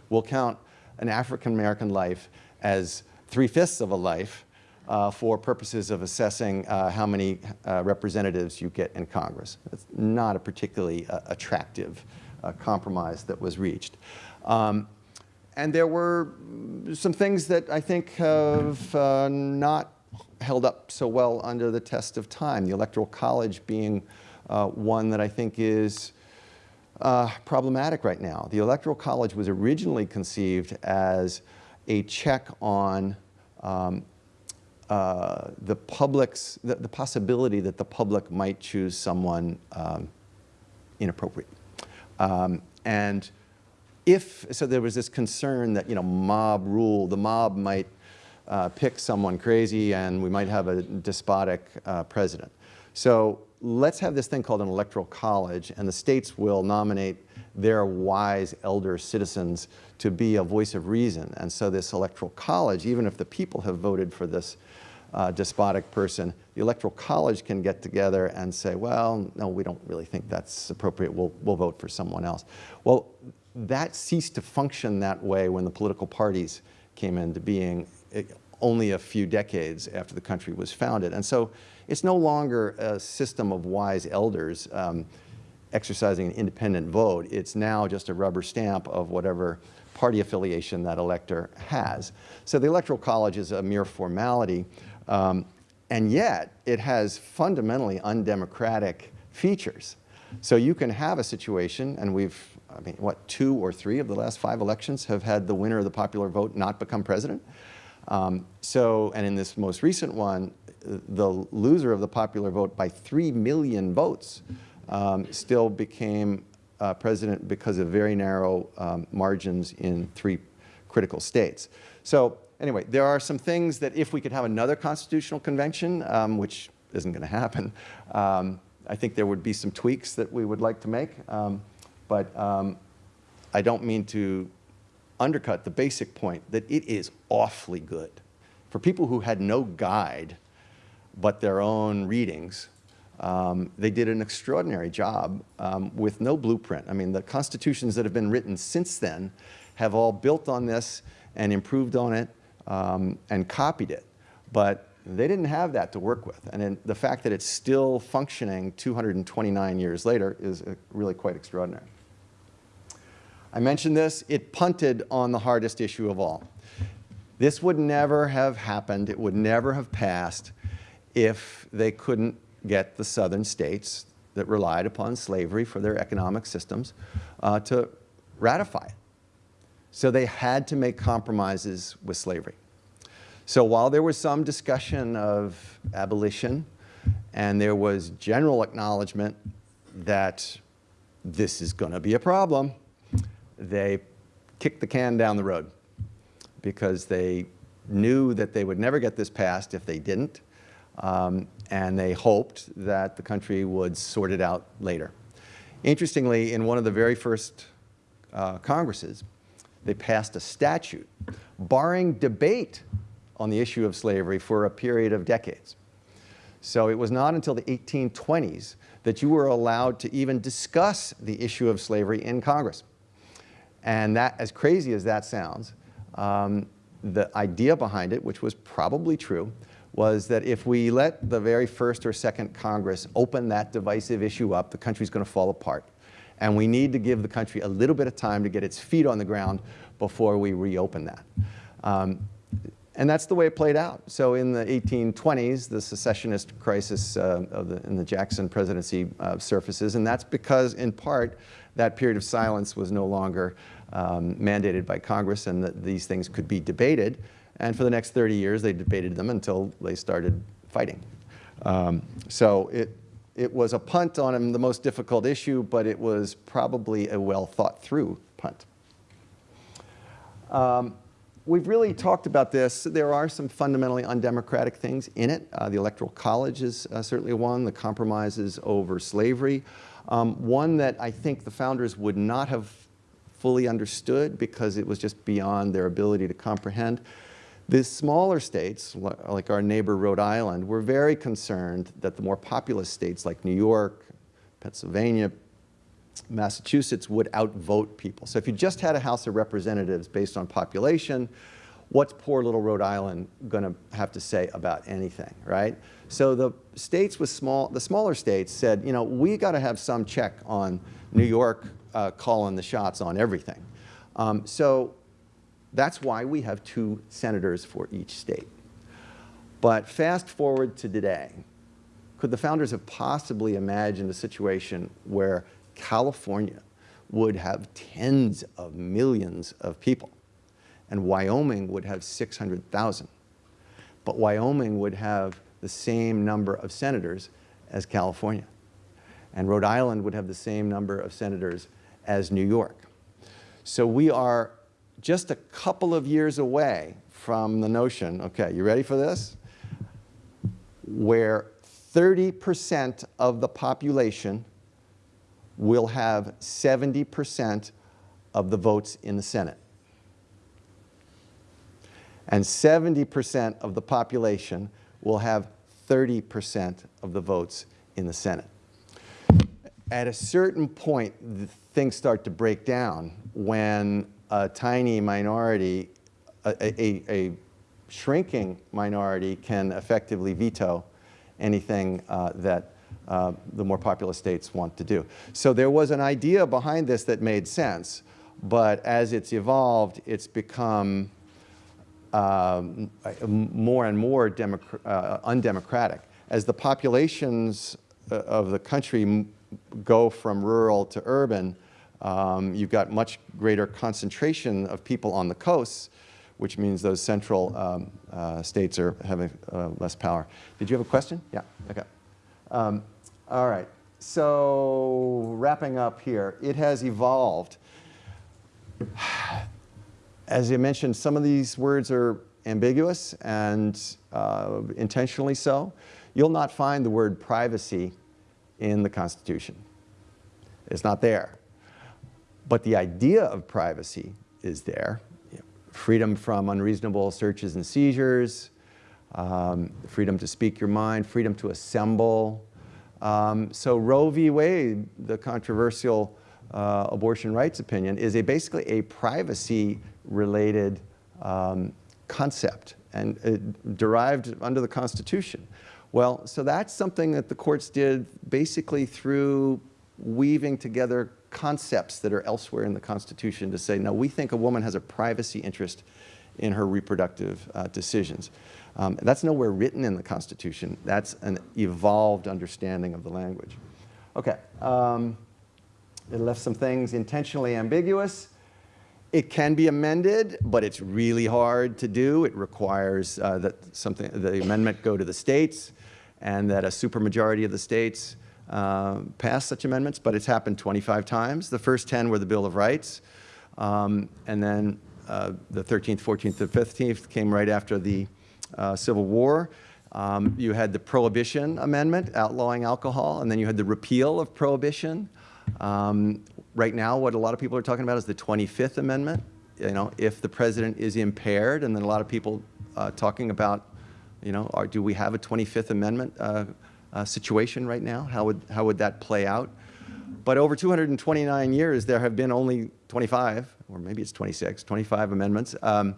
We'll count an African-American life as three-fifths of a life uh, for purposes of assessing uh, how many uh, representatives you get in Congress. It's not a particularly uh, attractive uh, compromise that was reached. Um, and there were some things that I think have uh, not held up so well under the test of time. The Electoral College being uh, one that I think is uh, problematic right now. The Electoral College was originally conceived as a check on um, uh, the public's, the, the, possibility that the public might choose someone um, inappropriate. Um, and if, so there was this concern that, you know, mob rule, the mob might uh, pick someone crazy and we might have a despotic uh, president. So let's have this thing called an electoral college and the states will nominate their wise elder citizens to be a voice of reason. And so this electoral college, even if the people have voted for this uh, despotic person, the electoral college can get together and say, well, no, we don't really think that's appropriate. We'll, we'll vote for someone else. Well, that ceased to function that way when the political parties came into being eh, only a few decades after the country was founded. And so it's no longer a system of wise elders um, exercising an independent vote. It's now just a rubber stamp of whatever party affiliation that elector has. So the Electoral College is a mere formality, um, and yet it has fundamentally undemocratic features. So you can have a situation, and we've, I mean, what, two or three of the last five elections have had the winner of the popular vote not become president? Um, so, and in this most recent one, the loser of the popular vote by 3 million votes um, still became uh, president because of very narrow um, margins in three critical states. So anyway, there are some things that if we could have another constitutional convention, um, which isn't going to happen, um, I think there would be some tweaks that we would like to make. Um, but um, I don't mean to undercut the basic point that it is awfully good. For people who had no guide but their own readings, um, they did an extraordinary job um, with no blueprint. I mean, the constitutions that have been written since then have all built on this and improved on it um, and copied it. But they didn't have that to work with. And the fact that it's still functioning 229 years later is uh, really quite extraordinary. I mentioned this, it punted on the hardest issue of all. This would never have happened, it would never have passed if they couldn't get the southern states that relied upon slavery for their economic systems uh, to ratify it. So they had to make compromises with slavery. So while there was some discussion of abolition and there was general acknowledgement that this is going to be a problem, they kicked the can down the road because they knew that they would never get this passed if they didn't, um, and they hoped that the country would sort it out later. Interestingly, in one of the very first uh, Congresses, they passed a statute barring debate on the issue of slavery for a period of decades. So it was not until the 1820s that you were allowed to even discuss the issue of slavery in Congress. And that, as crazy as that sounds, um, the idea behind it, which was probably true, was that if we let the very first or second Congress open that divisive issue up, the country's going to fall apart. And we need to give the country a little bit of time to get its feet on the ground before we reopen that. Um, and that's the way it played out. So in the 1820s, the secessionist crisis uh, the, in the Jackson presidency uh, surfaces, and that's because, in part, that period of silence was no longer um, mandated by Congress and that these things could be debated. And for the next 30 years, they debated them until they started fighting. Um, so it, it was a punt on the most difficult issue, but it was probably a well thought through punt. Um, we've really talked about this. There are some fundamentally undemocratic things in it. Uh, the Electoral College is uh, certainly one, the compromises over slavery. Um, one that I think the founders would not have fully understood because it was just beyond their ability to comprehend. The smaller states, like our neighbor Rhode Island, were very concerned that the more populous states like New York, Pennsylvania, Massachusetts would outvote people. So if you just had a House of Representatives based on population, what's poor little Rhode Island going to have to say about anything, right? So the states with small, the smaller states said, you know, we got to have some check on New York uh, calling the shots on everything. Um, so That's why we have two senators for each state. But fast forward to today, could the founders have possibly imagined a situation where California would have tens of millions of people and Wyoming would have 600,000? But Wyoming would have the same number of senators as California. And Rhode Island would have the same number of senators as New York. So we are just a couple of years away from the notion, okay, you ready for this? Where 30% of the population will have 70% of the votes in the Senate. And 70% of the population will have 30% of the votes in the Senate. At a certain point, things start to break down when a tiny minority, a, a, a shrinking minority can effectively veto anything uh, that uh, the more populous states want to do. So there was an idea behind this that made sense, but as it's evolved, it's become um, more and more uh, undemocratic. As the populations uh, of the country go from rural to urban, um, you've got much greater concentration of people on the coasts, which means those central um, uh, states are having uh, less power. Did you have a question? Yeah, okay. Um, all right, so wrapping up here, it has evolved. As I mentioned, some of these words are ambiguous and uh, intentionally so. You'll not find the word privacy in the Constitution. It's not there. But the idea of privacy is there. Freedom from unreasonable searches and seizures, um, freedom to speak your mind, freedom to assemble. Um, so Roe v. Wade, the controversial uh, abortion rights opinion, is a, basically a privacy-related um, concept and uh, derived under the Constitution. Well, so that's something that the courts did basically through weaving together concepts that are elsewhere in the Constitution to say, no, we think a woman has a privacy interest in her reproductive uh, decisions. Um, that's nowhere written in the Constitution. That's an evolved understanding of the language. Okay, um, it left some things intentionally ambiguous. It can be amended, but it's really hard to do. It requires uh, that something, the amendment go to the states and that a supermajority of the states uh, pass such amendments, but it's happened 25 times. The first 10 were the Bill of Rights, um, and then uh, the 13th, 14th, and 15th came right after the uh, Civil War. Um, you had the Prohibition Amendment outlawing alcohol, and then you had the repeal of Prohibition. Um, right now, what a lot of people are talking about is the 25th Amendment. You know, if the president is impaired, and then a lot of people uh, talking about you know, or do we have a 25th Amendment uh, situation right now? How would, how would that play out? But over 229 years, there have been only 25, or maybe it's 26, 25 amendments um,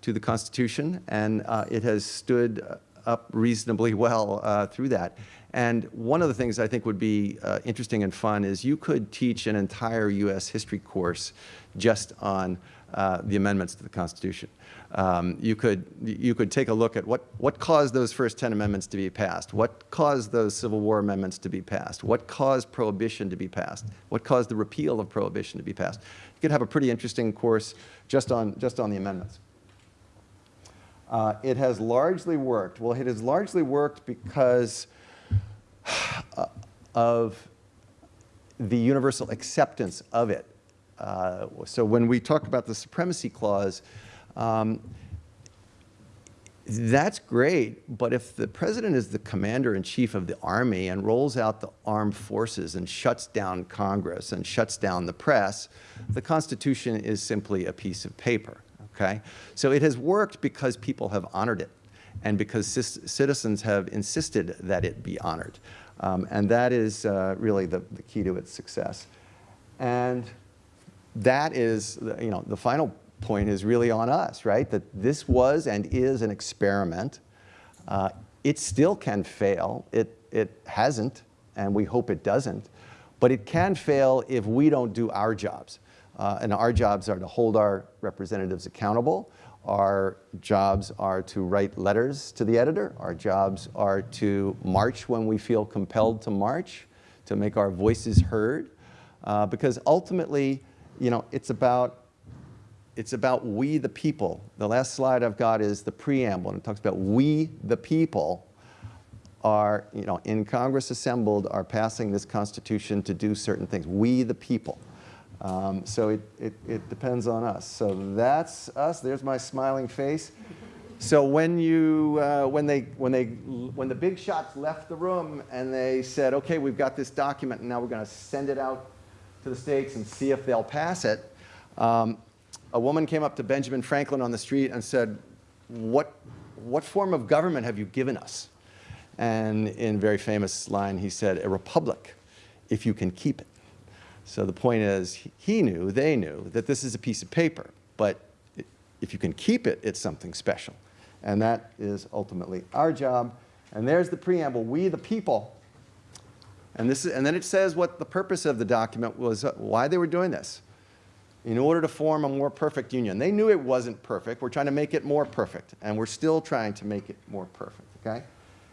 to the Constitution, and uh, it has stood up reasonably well uh, through that. And one of the things I think would be uh, interesting and fun is you could teach an entire U.S. history course just on uh, the amendments to the Constitution. Um, you, could, you could take a look at what, what caused those first 10 amendments to be passed, what caused those Civil War amendments to be passed, what caused Prohibition to be passed, what caused the repeal of Prohibition to be passed. You could have a pretty interesting course just on, just on the amendments. Uh, it has largely worked. Well, it has largely worked because uh, of the universal acceptance of it. Uh, so when we talk about the Supremacy Clause, um, that's great, but if the president is the commander-in-chief of the army and rolls out the armed forces and shuts down Congress and shuts down the press, the Constitution is simply a piece of paper, okay? So it has worked because people have honored it and because citizens have insisted that it be honored. Um, and that is uh, really the, the key to its success. And that is, you know, the final point is really on us, right? That this was and is an experiment. Uh, it still can fail. It, it hasn't, and we hope it doesn't. But it can fail if we don't do our jobs. Uh, and our jobs are to hold our representatives accountable. Our jobs are to write letters to the editor. Our jobs are to march when we feel compelled to march, to make our voices heard. Uh, because ultimately, you know, it's about it's about we the people. The last slide I've got is the preamble, and it talks about we the people are, you know, in Congress assembled are passing this Constitution to do certain things. We the people. Um, so it, it, it depends on us. So that's us. There's my smiling face. So when you, uh, when they, when they, when the big shots left the room and they said, okay, we've got this document and now we're going to send it out to the states and see if they'll pass it, um, a woman came up to Benjamin Franklin on the street and said, what, what form of government have you given us? And in very famous line, he said, a republic, if you can keep it. So the point is, he knew, they knew, that this is a piece of paper, but if you can keep it, it's something special. And that is ultimately our job. And there's the preamble, we the people. And, this is, and then it says what the purpose of the document was, uh, why they were doing this in order to form a more perfect union. They knew it wasn't perfect. We're trying to make it more perfect, and we're still trying to make it more perfect, okay?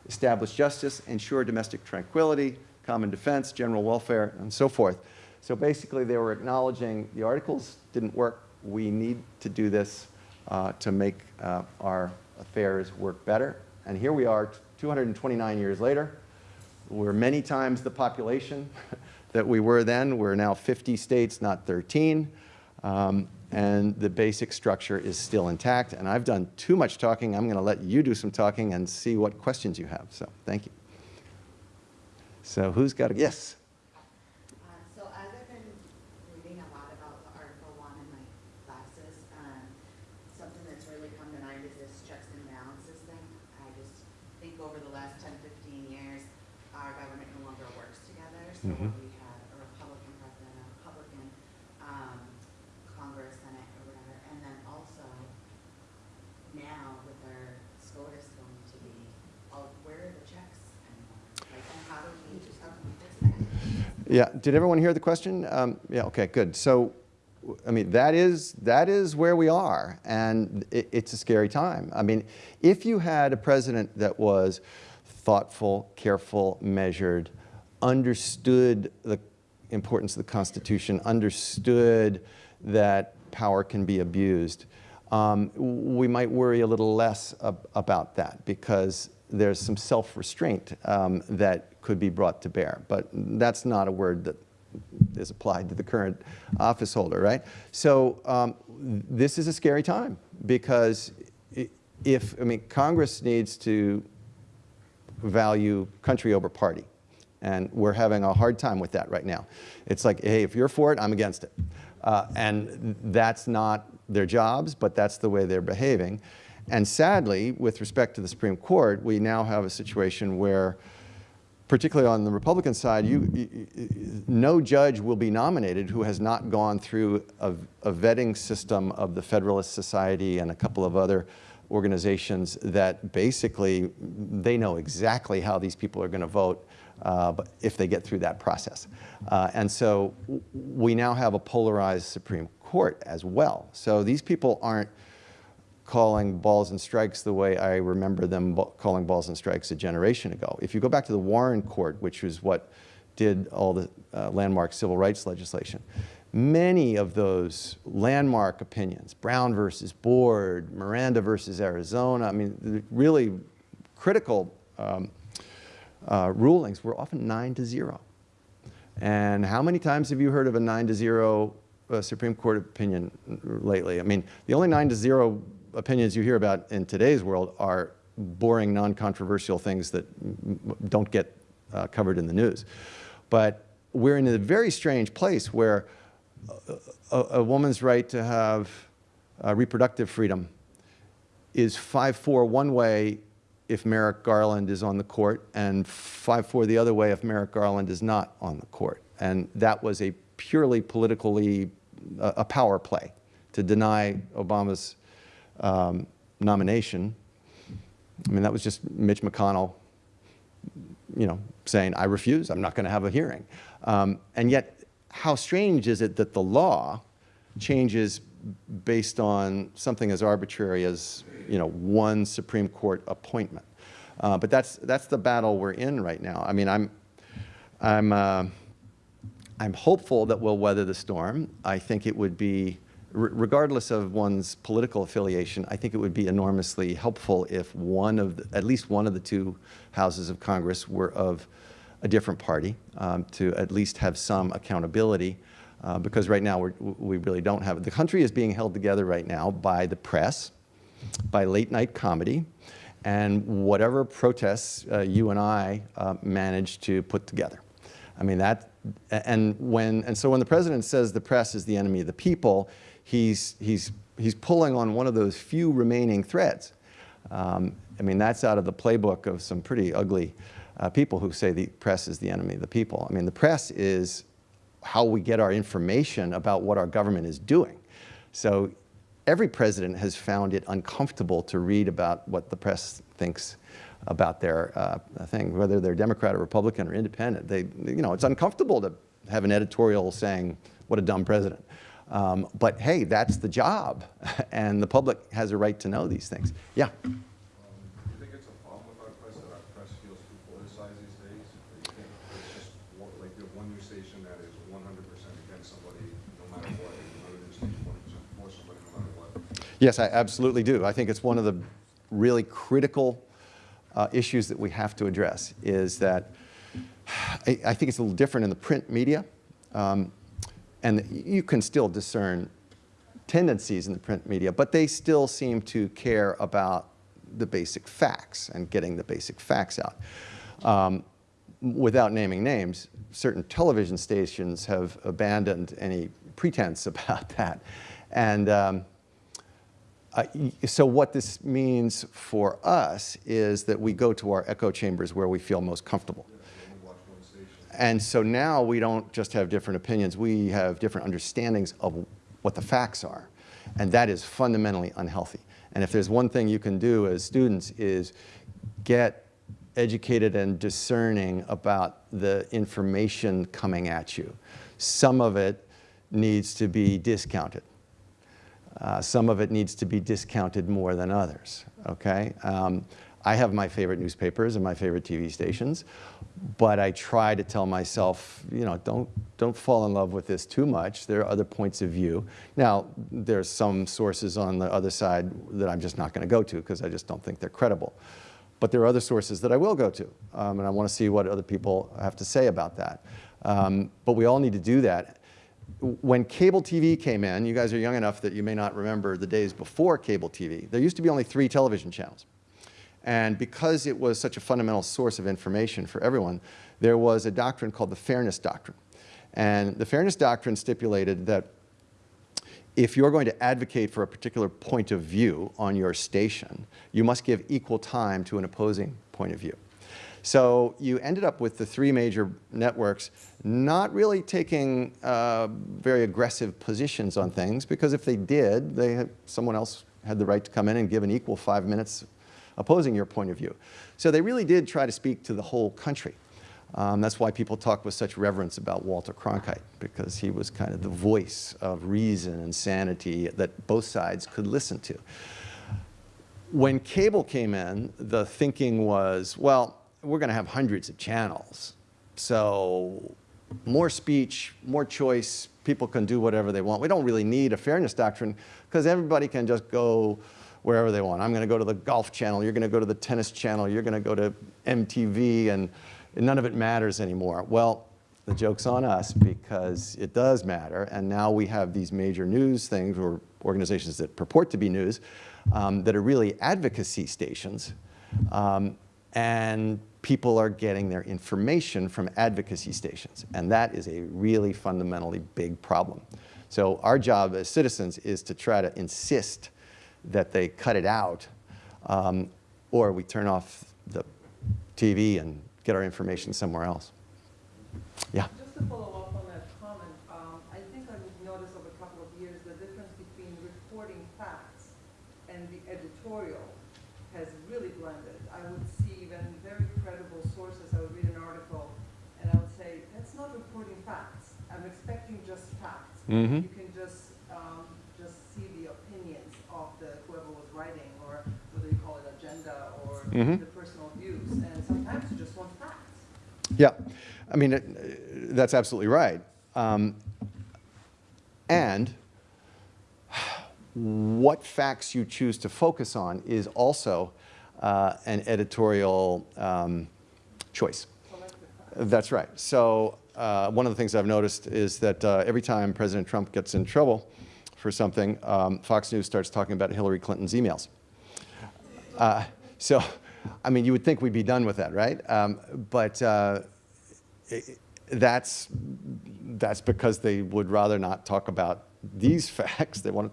Establish justice, ensure domestic tranquility, common defense, general welfare, and so forth. So basically, they were acknowledging the articles didn't work. We need to do this uh, to make uh, our affairs work better. And here we are, 229 years later. We're many times the population that we were then. We're now 50 states, not 13. Um, and the basic structure is still intact. And I've done too much talking. I'm going to let you do some talking and see what questions you have. So thank you. So who's got a, yes? Uh, So as I've been reading a lot about the Article One in my classes, um, something that's really come to mind is this checks and balances thing. I just think over the last 10, 15 years, our government no longer works together. So when Mhm. we had a Republican president, a Republican um, Congress, Senate, or whatever, and then also now with our SCOTUS going to be, oh, where are the checks anymore? Like, and how do we, how can we fix that? Yeah, did everyone hear the question? Um, yeah, okay, good. So, w- I mean, that is, that is where we are, and it, it's a scary time. I mean, if you had a president that was thoughtful, careful, measured, understood the importance of the Constitution, understood that power can be abused, um, we might worry a little less ab about that because there's some self-restraint um, that could be brought to bear. But that's not a word that is applied to the current office holder, right? So um, this is a scary time because if, I mean, Congress needs to value country over party. And we're having a hard time with that right now. It's like, hey, if you're for it, I'm against it. Uh, and that's not their jobs, but that's the way they're behaving. And sadly, with respect to the Supreme Court, we now have a situation where, particularly on the Republican side, you, you- no judge will be nominated who has not gone through a, a vetting system of the Federalist Society and a couple of other organizations that basically they know exactly how these people are going to vote uh, but if they get through that process. Uh, and so we now have a polarized Supreme Court as well. So these people aren't calling balls and strikes the way I remember them calling balls and strikes a generation ago. If you go back to the Warren Court, which was what did all the uh, landmark civil rights legislation, many of those landmark opinions, Brown versus Board, Miranda versus Arizona, I mean, really critical um, uh, rulings were often nine to zero. And how many times have you heard of a nine to zero uh, Supreme Court opinion lately? I mean, the only nine to zero opinions you hear about in today's world are boring, non-controversial things that don't get uh, covered in the news. But we're in a very strange place where a, a woman's right to have uh, reproductive freedom is 5-4 one way if Merrick Garland is on the court and 5-4 the other way if Merrick Garland is not on the court. And that was a purely politically, a a power play to deny Obama's um, nomination. I mean, that was just Mitch McConnell, you know, saying, I refuse, I'm not going to have a hearing. Um, and yet, how strange is it that the law changes based on something as arbitrary as, you know, one Supreme Court appointment. Uh, but that's, that's the battle we're in right now. I mean, I'm, I'm, uh, I'm hopeful that we'll weather the storm. I think it would be, re- regardless of one's political affiliation, I think it would be enormously helpful if one of, the, at least one of the two houses of Congress were of a different party um, to at least have some accountability. Uh, because right now we really don't have it. The country is being held together right now by the press, by late night comedy, and whatever protests uh, you and I uh, managed to put together. I mean that, and when, and so when the president says the press is the enemy of the people, he's, he's, he's pulling on one of those few remaining threads. Um, I mean, that's out of the playbook of some pretty ugly uh, people who say the press is the enemy of the people. I mean, the press is how we get our information about what our government is doing. So every president has found it uncomfortable to read about what the press thinks about their uh, thing, whether they're Democrat or Republican or independent. They, you know, it's uncomfortable to have an editorial saying, what a dumb president. Um, but hey, that's the job, and the public has a right to know these things. Yeah. Do you think it's a problem with our press that our press feels too politicized these days? Or you think it's just one- like you have one news station that is one hundred percent against somebody no matter what, and another news station one hundred percent for somebody no matter what? Yes, I absolutely do. I think it's one of the really critical uh, issues that we have to address is that I, I think it's a little different in the print media. Um, and you can still discern tendencies in the print media, but they still seem to care about the basic facts and getting the basic facts out. Um, without naming names, certain television stations have abandoned any pretense about that. And um, uh, so what this means for us is that we go to our echo chambers where we feel most comfortable. And so now we don't just have different opinions, we have different understandings of what the facts are. And that is fundamentally unhealthy. And if there's one thing you can do as students is get educated and discerning about the information coming at you. Some of it needs to be discounted. Uh, some of it needs to be discounted more than others, okay? Um, I have my favorite newspapers and my favorite TV stations, but I try to tell myself, you know, don't, don't fall in love with this too much. There are other points of view. Now, there's some sources on the other side that I'm just not going to go to because I just don't think they're credible. But there are other sources that I will go to, um, and I want to see what other people have to say about that. Um, but we all need to do that when cable TV came in, you guys are young enough that you may not remember the days before cable TV, there used to be only three television channels. And because it was such a fundamental source of information for everyone, there was a doctrine called the Fairness Doctrine. And the Fairness Doctrine stipulated that if you're going to advocate for a particular point of view on your station, you must give equal time to an opposing point of view. So you ended up with the three major networks not really taking uh, very aggressive positions on things because if they did, they had, someone else had the right to come in and give an equal five minutes opposing your point of view. So they really did try to speak to the whole country. Um, that's why people talk with such reverence about Walter Cronkite, because he was kind of the voice of reason and sanity that both sides could listen to. When cable came in, the thinking was, well, we're going to have hundreds of channels. So more speech, more choice, people can do whatever they want. We don't really need a fairness doctrine because everybody can just go wherever they want. I'm going to go to the golf channel, you're going to go to the tennis channel, you're going to go to MTV, and none of it matters anymore. Well, the joke's on us because it does matter, and now we have these major news things or organizations that purport to be news um, that are really advocacy stations. Um, and people are getting their information from advocacy stations. And that is a really fundamentally big problem. So our job as citizens is to try to insist that they cut it out, um, or we turn off the TV and get our information somewhere else. Yeah. Just to follow up on Mm -hmm. You can just um, just see the opinions of the whoever was writing, or whether you call it agenda or mm -hmm. the personal views, and sometimes you just want facts. Yeah, I mean it, that's absolutely right. Um, and what facts you choose to focus on is also uh, an editorial um, choice. That's right. So uh, one of the things I've noticed is that uh, every time President Trump gets in trouble for something, um, Fox News starts talking about Hillary Clinton's emails. Uh, so, I mean, you would think we'd be done with that, right? Um, but uh, i- that's, that's because they would rather not talk about these facts. They want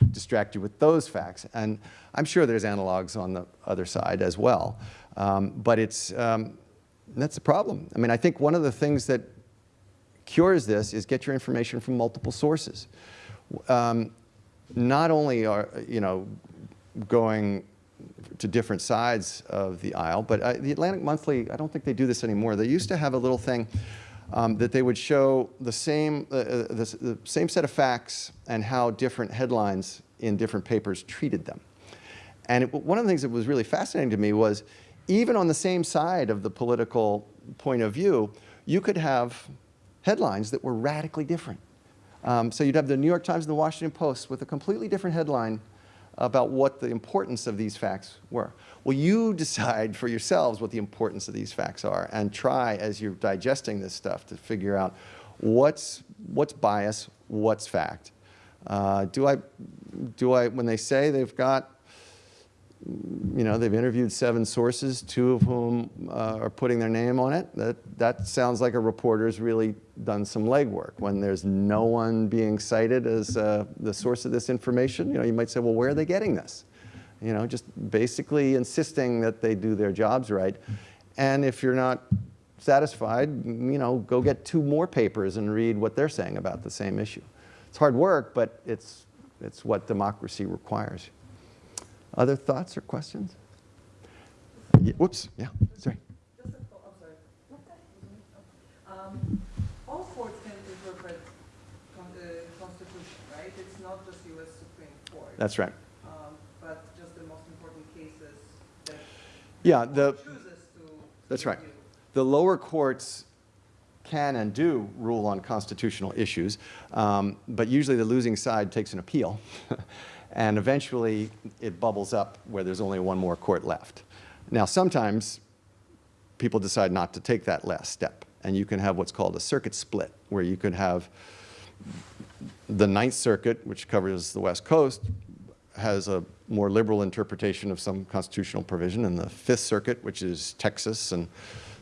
to distract you with those facts. And I'm sure there's analogs on the other side as well. Um, but it's, um, that's the problem. I mean, I think one of the things that cures this is get your information from multiple sources. Um, not only are, you know, going to different sides of the aisle, but uh, the Atlantic Monthly, I don't think they do this anymore. They used to have a little thing um, that they would show the same, uh, uh, the, the same set of facts and how different headlines in different papers treated them. And it, one of the things that was really fascinating to me was even on the same side of the political point of view, you could have headlines that were radically different. Um, so you'd have the New York Times and the Washington Post with a completely different headline about what the importance of these facts were. Well, you decide for yourselves what the importance of these facts are and try as you're digesting this stuff to figure out what's, what's bias, what's fact. Uh, do I, do I, when they say they've got you know, they've interviewed seven sources, two of whom uh, are putting their name on it. That, that sounds like a reporter's really done some legwork. When there's no one being cited as uh, the source of this information, you know, you might say, well, where are they getting this? You know, just basically insisting that they do their jobs right. And if you're not satisfied, you know, go get two more papers and read what they're saying about the same issue. It's hard work, but it's, it's what democracy requires. Other thoughts or questions? Ye- Whoops, yeah, sorry. Just a thought, sorry. Um, All courts can interpret con- uh, constitution, right? It's not just US Supreme Court. That's right. Um, But just the most important cases that Yeah, the, chooses to. that's right. The lower courts can and do rule on constitutional issues, um, but usually the losing side takes an appeal, and eventually it bubbles up where there's only one more court left. Now, sometimes people decide not to take that last step, and you can have what's called a circuit split, where you could have the Ninth Circuit, which covers the West Coast, has a more liberal interpretation of some constitutional provision, and the Fifth Circuit, which is Texas and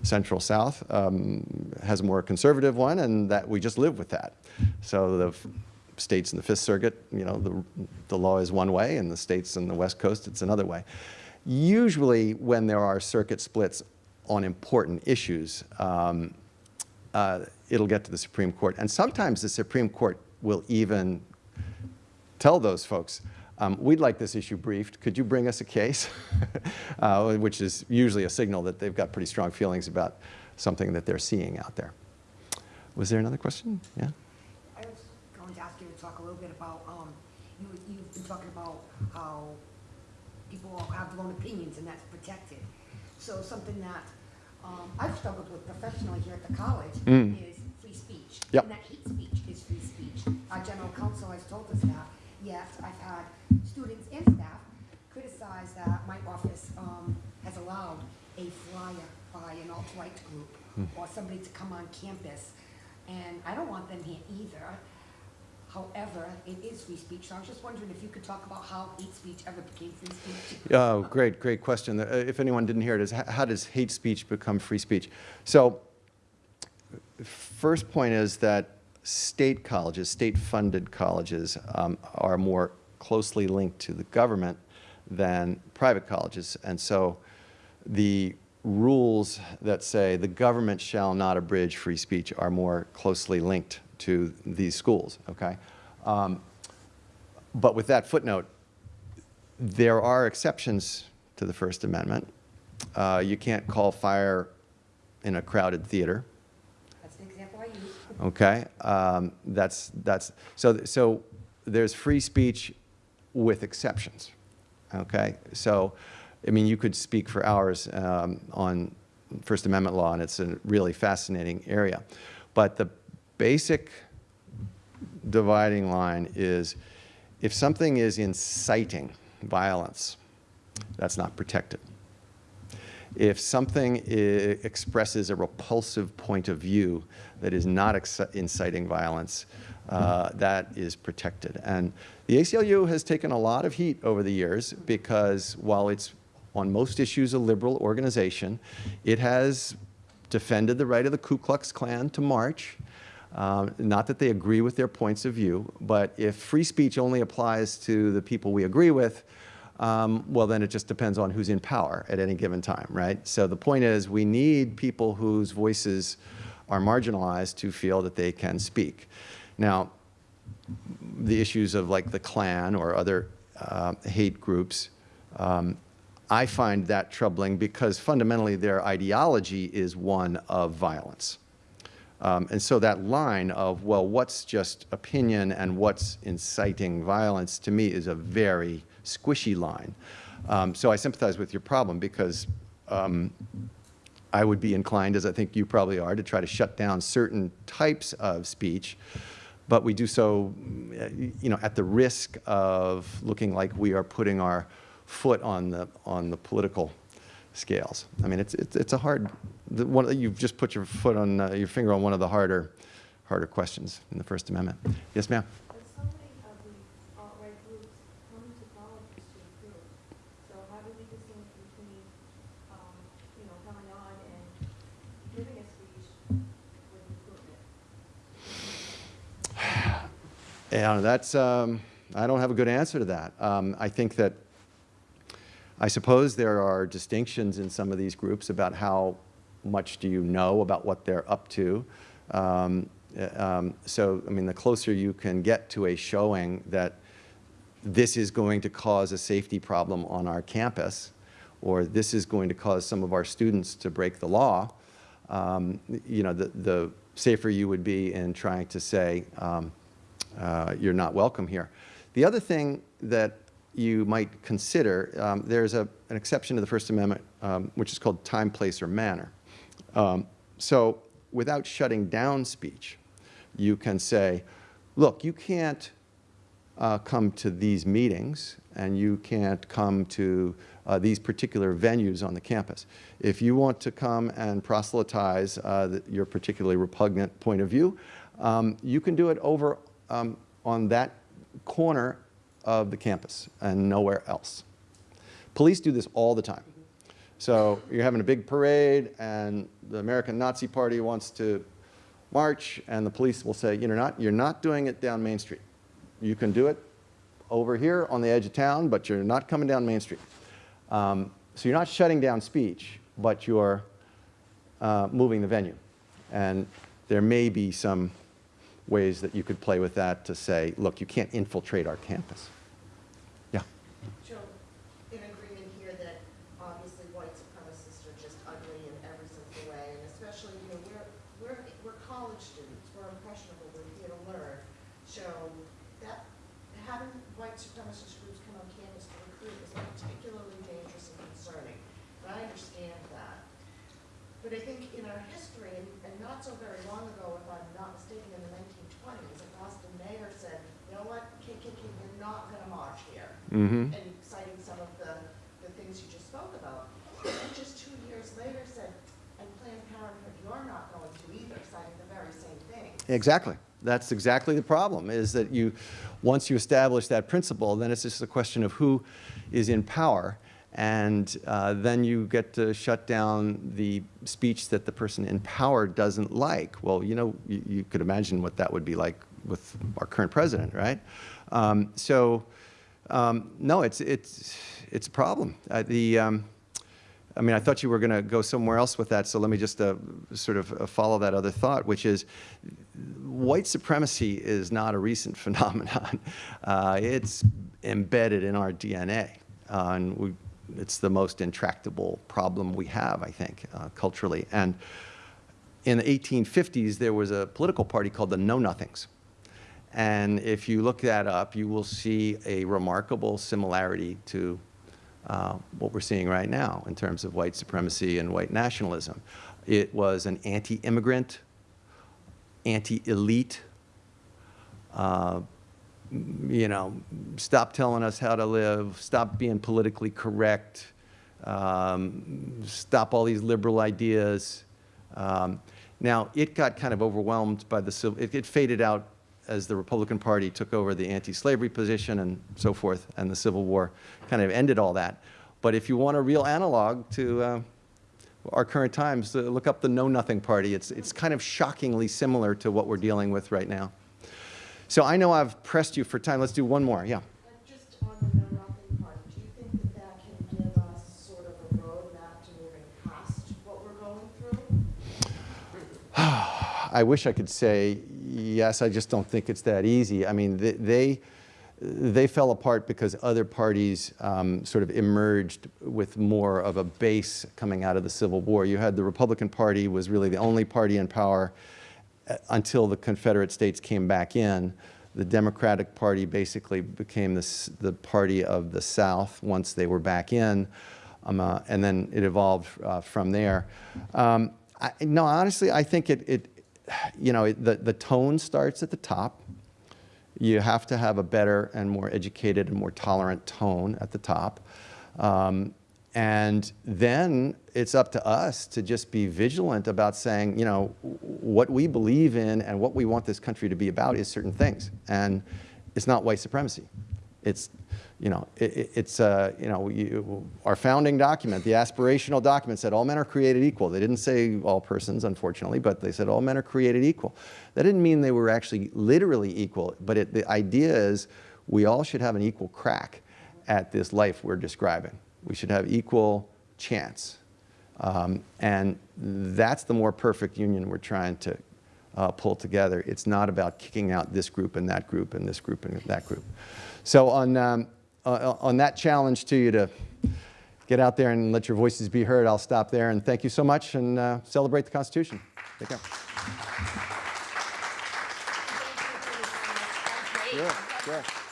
Central South, um, has a more conservative one, and that we just live with that. So the states in the Fifth Circuit, you know, the, the law is one way, and the states in the West Coast, it's another way. Usually, when there are circuit splits on important issues, um, uh, it'll get to the Supreme Court. And sometimes the Supreme Court will even tell those folks, um, we'd like this issue briefed. Could you bring us a case? uh, which is usually a signal that they've got pretty strong feelings about something that they're seeing out there. Was there another question? Yeah? I was going to ask you to talk a little bit about, um, you, you've been talking about how people all have their own opinions and that's protected. So something that, um, I've struggled with professionally here at the college Mm. is free speech. Yep. And that hate speech is free speech. Our general counsel has told us that, yet I've had students and staff criticize that my office, um, has allowed a flyer by an alt-right group or somebody to come on campus, and I don't want them here either. However, it is free speech, so I was just wondering if you could talk about how hate speech ever became free speech? Oh, great, great question. Uh, If anyone didn't hear it, is how does hate speech become free speech? So, first point is that state colleges, state-funded colleges, um, are more closely linked to the government than private colleges. And so, the rules that say the government shall not abridge free speech are more closely linked to these schools, okay? Um, but with that footnote, there are exceptions to the First Amendment. Uh, you can't call fire in a crowded theater. That's the example I use. Okay, um, that's that's so so. There's free speech with exceptions. Okay, so I mean, you could speak for hours um, on First Amendment law, and it's a really fascinating area. But the basic dividing line is if something is inciting violence, that's not protected. If something expresses a repulsive point of view that is not inciting violence, uh, that is protected. And the ACLU has taken a lot of heat over the years because while it's on most issues a liberal organization, it has defended the right of the Ku Klux Klan to march. Um, not that they agree with their points of view, but if free speech only applies to the people we agree with, um, well, then it just depends on who's in power at any given time, right? So the point is, we need people whose voices are marginalized to feel that they can speak. Now, the issues of like the Klan or other uh, hate groups, um, I find that troubling because fundamentally their ideology is one of violence. Um, and so that line of, well, what's just opinion and what's inciting violence, to me is a very squishy line. Um, so I sympathize with your problem because um, I would be inclined, as I think you probably are, to try to shut down certain types of speech, but we do so, uh, you know, at the risk of looking like we are putting our foot on the, on the political scales. I mean, it's, it's, it's a hard, the one, you've just put your foot on, uh, your finger on one of the harder, harder questions in the First Amendment. Yes, ma'am? But so many of the alt-right groups come to colleges to recruit. So how do we distinguish between, um, you know, coming on and giving a speech with recruitment? Yeah, that's, um, I don't have a good answer to that. Um, I think that, I suppose there are distinctions in some of these groups about how much do you know about what they're up to. Um, uh, um, so, I mean, the closer you can get to a showing that this is going to cause a safety problem on our campus, or this is going to cause some of our students to break the law, um, you know, the, the safer you would be in trying to say, um, uh, you're not welcome here. The other thing that you might consider, um, there's a, an exception to the First Amendment, um, which is called time, place, or manner. Um, so without shutting down speech, you can say, look, you can't uh, come to these meetings and you can't come to uh, these particular venues on the campus. If you want to come and proselytize uh, the, your particularly repugnant point of view, um, you can do it over um, on that corner of the campus and nowhere else. Police do this all the time. So you're having a big parade and the American Nazi Party wants to march and the police will say, you're not, you're not doing it down Main Street. You can do it over here on the edge of town, but you're not coming down Main Street. Um, so you're not shutting down speech, but you're uh, moving the venue. And there may be some ways that you could play with that to say, look, you can't infiltrate our campus. Yeah. Joe, in agreement here that obviously white supremacists are just ugly in every single way, and especially, you know, we're, we're, we're college students, we're impressionable, we're here to learn. So that, having white supremacist groups come on campus to recruit is particularly dangerous and concerning. And I understand that. But I think in our history, and and not so very long ago, if I'm not mistaken, in the nineteen twenties, a Boston mayor said, you know what, KKK, you're not gonna march here Mm-hmm. and citing some of the, the things you just spoke about. And just two years later said, and Planned Parenthood, you're not going to either, citing the very same thing. Exactly. That's exactly the problem, is that you, once you establish that principle, then it's just a question of who is in power. And uh, then you get to shut down the speech that the person in power doesn't like. Well, you know, you, you could imagine what that would be like with our current president, right? Um, so, um, no, it's, it's, it's a problem. Uh, the, um, I mean, I thought you were going to go somewhere else with that, so let me just uh, sort of uh, follow that other thought, which is white supremacy is not a recent phenomenon. Uh, it's embedded in our DNA, uh, and we, it's the most intractable problem we have, I think, uh, culturally. And in the 1850s, there was a political party called the Know Nothings. And if you look that up, you will see a remarkable similarity to uh, what we're seeing right now in terms of white supremacy and white nationalism. It was an anti-immigrant, anti-elite, uh, you know, stop telling us how to live, stop being politically correct, um, stop all these liberal ideas. Um, now, it got kind of overwhelmed by the civil, it, it faded out as the Republican Party took over the anti-slavery position and so forth, and the Civil War kind of ended all that. But if you want a real analog to uh, our current times, uh, look up the Know Nothing Party. It's, it's kind of shockingly similar to what we're dealing with right now. So I know I've pressed you for time. Let's do one more. Yeah. And just on the Know Nothing part, do you think that that can give us sort of a roadmap to moving past what we're going through? I wish I could say yes. I just don't think it's that easy. I mean, they they, they fell apart because other parties um, sort of emerged with more of a base coming out of the Civil War. You had the Republican Party was really the only party in power uh, until the Confederate States came back in. The Democratic Party basically became the, the party of the South once they were back in, um, uh, and then it evolved uh, from there. Um, I, no, honestly, I think it, it you know, the, the tone starts at the top. You have to have a better and more educated and more tolerant tone at the top. Um, and then it's up to us to just be vigilant about saying, you know, what we believe in and what we want this country to be about is certain things. And it's not white supremacy. It's, you know, it, it- it's, uh, you know, you, our founding document, the aspirational document said all men are created equal. They didn't say all persons, unfortunately, but they said all men are created equal. That didn't mean they were actually literally equal, but it, the idea is we all should have an equal crack at this life we're describing. We should have equal chance. Um, and that's the more perfect union we're trying to uh, pull together. It's not about kicking out this group and that group and this group and that group. So on, um, uh, on that challenge to you to get out there and let your voices be heard, I'll stop there. And thank you so much and uh, celebrate the Constitution. Take care. Sure, sure.